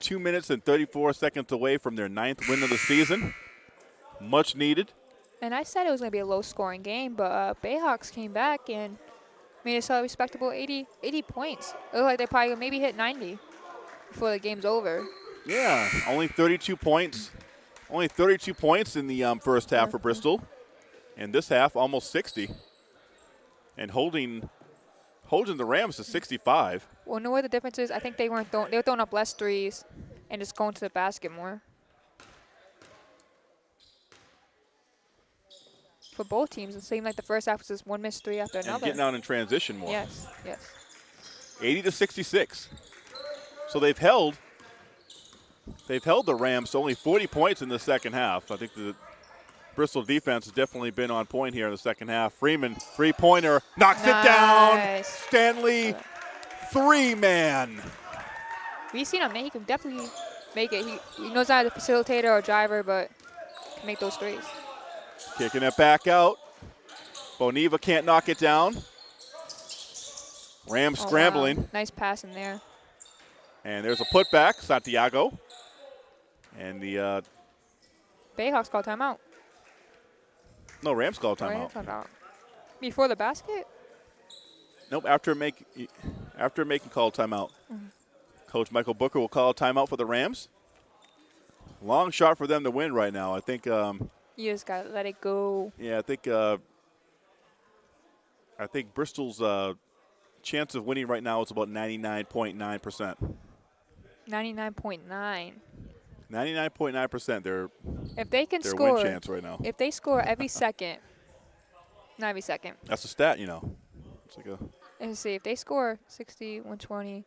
two minutes and 34 seconds away from their ninth win of the season. Much needed. And I said it was going to be a low scoring game, but uh, Bayhawks came back and made us a respectable 80, 80 points. It looked like they probably maybe hit 90 before the game's over. Yeah, only 32 points. Only 32 points in the um, first half for Bristol. And this half, almost 60. And holding holding the Rams to 65. Well, know what the difference is? I think they weren't throwing, they were throwing up less threes and just going to the basket more. For both teams, it seemed like the first half was just one missed three after And another. getting out in transition more. Yes, yes. 80 to 66. So they've held they've held the Rams to only 40 points in the second half. I think the Bristol defense has definitely been on point here in the second half. Freeman, three pointer, knocks it down. Stanley, three man. We've seen him. He can definitely make it. He, he knows how to facilitator or driver, but can make those threes. Kicking it back out. Boniva can't knock it down. Rams Oh, wow. scrambling. Nice pass in there. And there's a putback, Santiago. And the, uh, Bayhawks call timeout. No, Rams call Oh, timeout. timeout. Before the basket? Nope, after make after making call timeout. Mm-hmm. Coach Michael Booker will call a timeout for the Rams. Long shot for them to win right now. I think. Um, You just gotta let it go. yeah, I think. Uh, I think Bristol's uh, chance of winning right now is about 99.9 percent. 99.9. 99.9 percent. they're If they can score, win chance right now. if they score every second, not every second. That's a stat, you know. It's like a. Let's see. If they score 60, 120,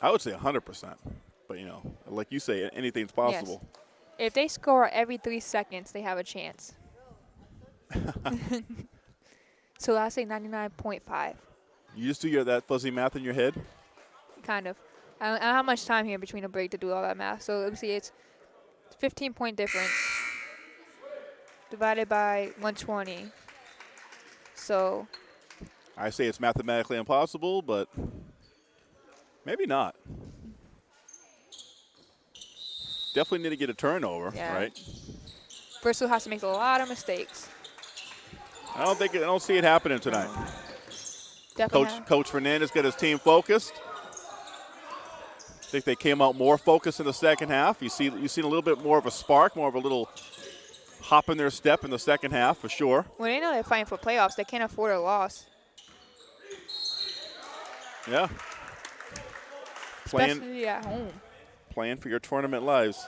I would say 100 percent. But you know, like you say, anything's possible. Yes. if they score every three seconds, they have a chance. so I say 99.5, You just do your that fuzzy math in your head. kind of. I don't, I don't have much time here between a break to do all that math. So let me see. It's 15 point difference divided by 120. So I say it's mathematically impossible, but maybe not. Definitely need to get a turnover, Yeah. right? Bristol has to make a lot of mistakes. I don't think I don't see it happening tonight. Definitely. Coach have- Coach Fernandez got his team focused. I think they came out more focused in the second half. You see you seen a little bit more of a spark, more of a little hop in their step in the second half for sure. Well, they know they're fighting for playoffs, they can't afford a loss, Yeah. Playing especially at home. playing for your tournament lives.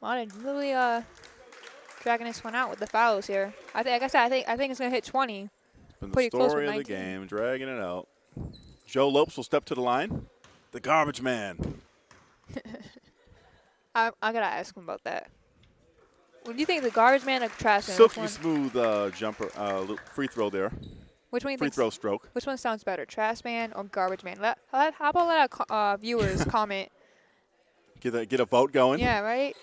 Well, they're really uh dragging this one out with the fouls here. I think, like I said, I think I think it's gonna hit 20. Been the Pretty close story of the game, dragging it out. Joe Lopes will step to the line. The garbage man. I I gotta ask him about that. What do you think, the garbage man or trash man? Silky smooth uh, jumper, uh, free throw there. which one you Free throw stroke. Which one sounds better, trash man or garbage man? Let, let how about let our co- uh, viewers comment? Get a, get a vote going. Yeah, right.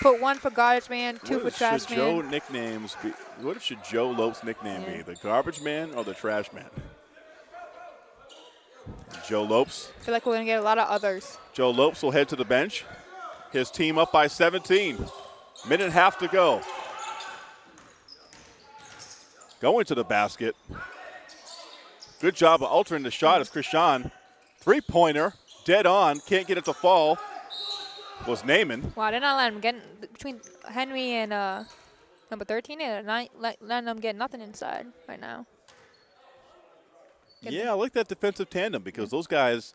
Put one for garbage man, two What for trash should man. Joe nicknames be? What should Joe Lopes' nickname Yeah. be? The garbage man or the trash man? Joe Lopes. I feel like we're gonna get a lot of others. Joe Lopes will head to the bench. His team up by 17. Minute and a half to go. Going to the basket. Good job of altering the shot as Krishan. Three pointer, dead on, can't get it to fall. Was Naaman. Wow, they're not letting them get between Henry and uh, number 13. They're not let, letting them get nothing inside right now. Yeah, I like that defensive tandem because those guys,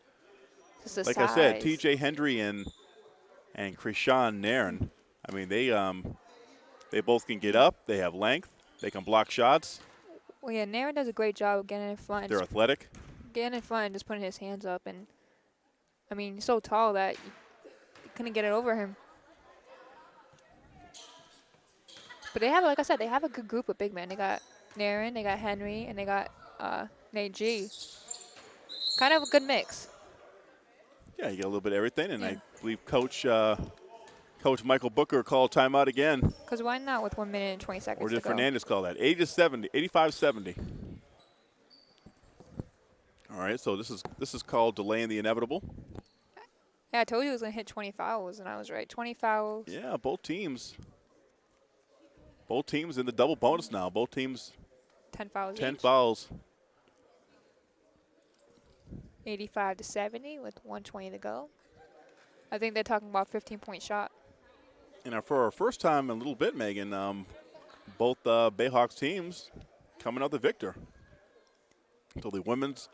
like I said. T.J. Hendry and and Krishan Nairn. I mean, they um they both can get up. They have length. They can block shots. Well, yeah, Naren does a great job of getting in front, They're athletic. getting in front and just putting his hands up. And I mean, he's so tall that you you couldn't get it over him. But they have, like I said, they have a good group of big men. They got Naren, they got Henry, and they got uh, Nate G. Kind of a good mix. Yeah, you get a little bit of everything, and Yeah. I believe Coach uh, Coach Michael Booker called timeout again, Because why not with one minute and 20 seconds or did go? Fernandez call that? 80 to 70, 85-70. All right, so this is this is called delaying the inevitable. Yeah, I told you it was going to hit 20 fouls, and I was right. 20 fouls. Yeah, both teams. Both teams in the double bonus now. Both teams 10 fouls 10 each. fouls. 85 to 70 with 120 to go. I think they're talking about 15 point shot. And for our first time in a little bit, Megan, um, both uh, Bayhawks teams coming out the victor. So the women's,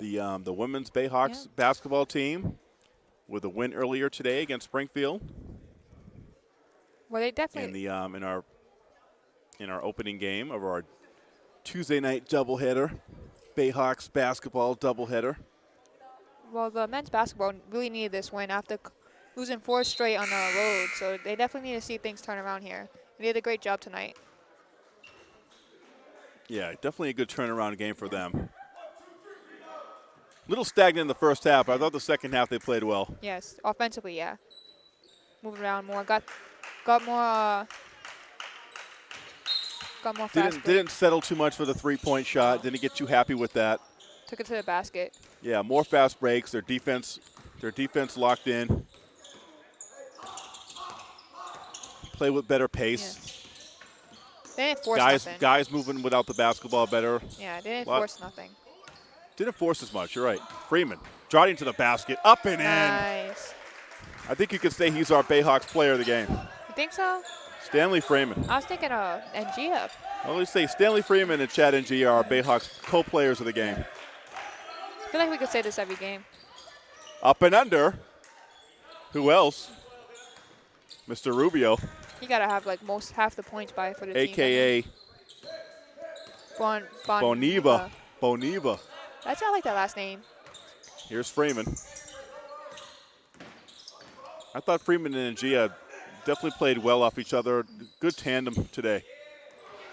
the um, the women's Bayhawks Yeah. basketball team, with a win earlier today against Springfield, Well, they definitely. in the um, in our in our opening game of our Tuesday night doubleheader, Bayhawks basketball doubleheader. well, the men's basketball really needed this win after losing four straight on the road. So they definitely need to see things turn around here. They did a great job tonight. Yeah, definitely a good turnaround game for them. Little stagnant in the first half. I thought the second half they played well. Yes, offensively, yeah. Moving around more, got got more, uh, got more. Didn't didn't settle too much for the three point shot. Didn't get too happy with that. Took it to the basket. Yeah, more fast breaks. Their defense, their defense locked in. Play with better pace. They didn't force guys, nothing. guys moving without the basketball better. yeah, they didn't force nothing. Didn't force as much. You're right. Freeman Striding to the basket, up and in. Nice. I think you could say he's our Bayhawks player of the game. You think so? Stanley Freeman. I was thinking uh, NG up. Well, let's say Stanley Freeman and Chad Ngia are Bayhawks co-players of the game. I feel like we could say this every game. Up and under. Who else? Mr. Rubio, You gotta have like most half the points by for the team. aka Bon, bon, Boniva. Boniva. That's not like that last name. Here's Freeman. I thought Freeman and Gia definitely played well off each other. Good tandem today.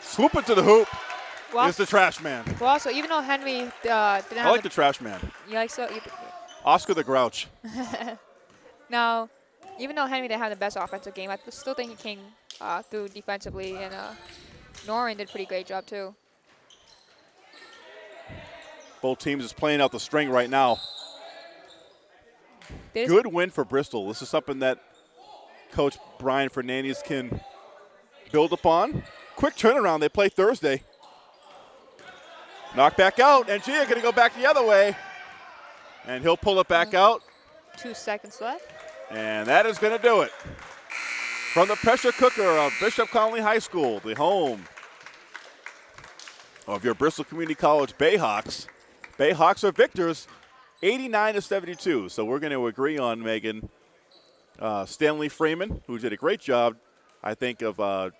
Swoop it to the hoop. Well, It's the trash man. well also, even though Henry uh, didn't I have like the trash man. you like so, you, Oscar the Grouch. now, even though Henry didn't have the best offensive game, I still think he came uh, through defensively, and uh, Norin did a pretty great job too. Both teams is playing out the string right now. Good win for Bristol. This is something that Coach Brian Fernandez can build upon. Quick turnaround. They play Thursday. Knock back out, and Gia going to go back the other way. And he'll pull it back out, two seconds left. and that is going to do it. From the pressure cooker of Bishop Connolly High School, the home of your Bristol Community College Bayhawks. Bayhawks are victors, 89 to 72. So we're going to agree on Megan uh, Stanley Freeman, who did a great job, I think, of uh,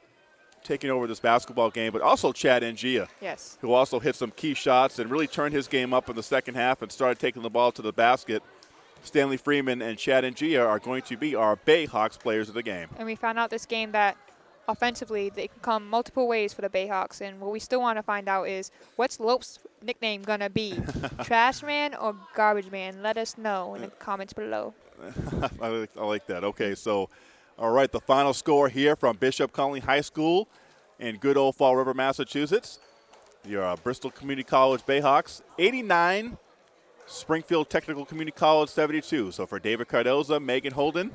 taking over this basketball game, but also Chad Ngia, Yes. who also hit some key shots and really turned his game up in the second half and started taking the ball to the basket. Stanley Freeman and Chad Ngia are going to be our Bayhawks players of the game. And we found out this game that offensively they can come multiple ways for the Bayhawks. And what we still want to find out is what's Lope's nickname gonna be? Trash man or garbage man? Let us know in the comments below. I, like, I like that. Okay, so, all right, the final score here from Bishop Connolly High School in good old Fall River, Massachusetts. Your uh, Bristol Community College Bayhawks, 89. Springfield Technical Community College, 72. So for David Cardoza, Megan Holden,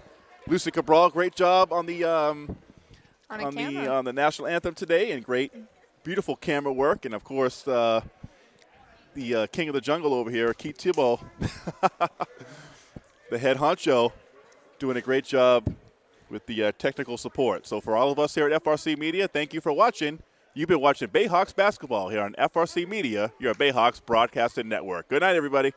Lucy Cabral, great job on the um, On, on the on the national anthem today, and great, beautiful camera work, and of course uh, the uh, king of the jungle over here, Keith Thibault, the head honcho, doing a great job with the uh, technical support. So for all of us here at FRC Media, thank you for watching. You've been watching Bayhawks basketball here on FRC Media, your Bayhawks broadcasting network. Good night, everybody.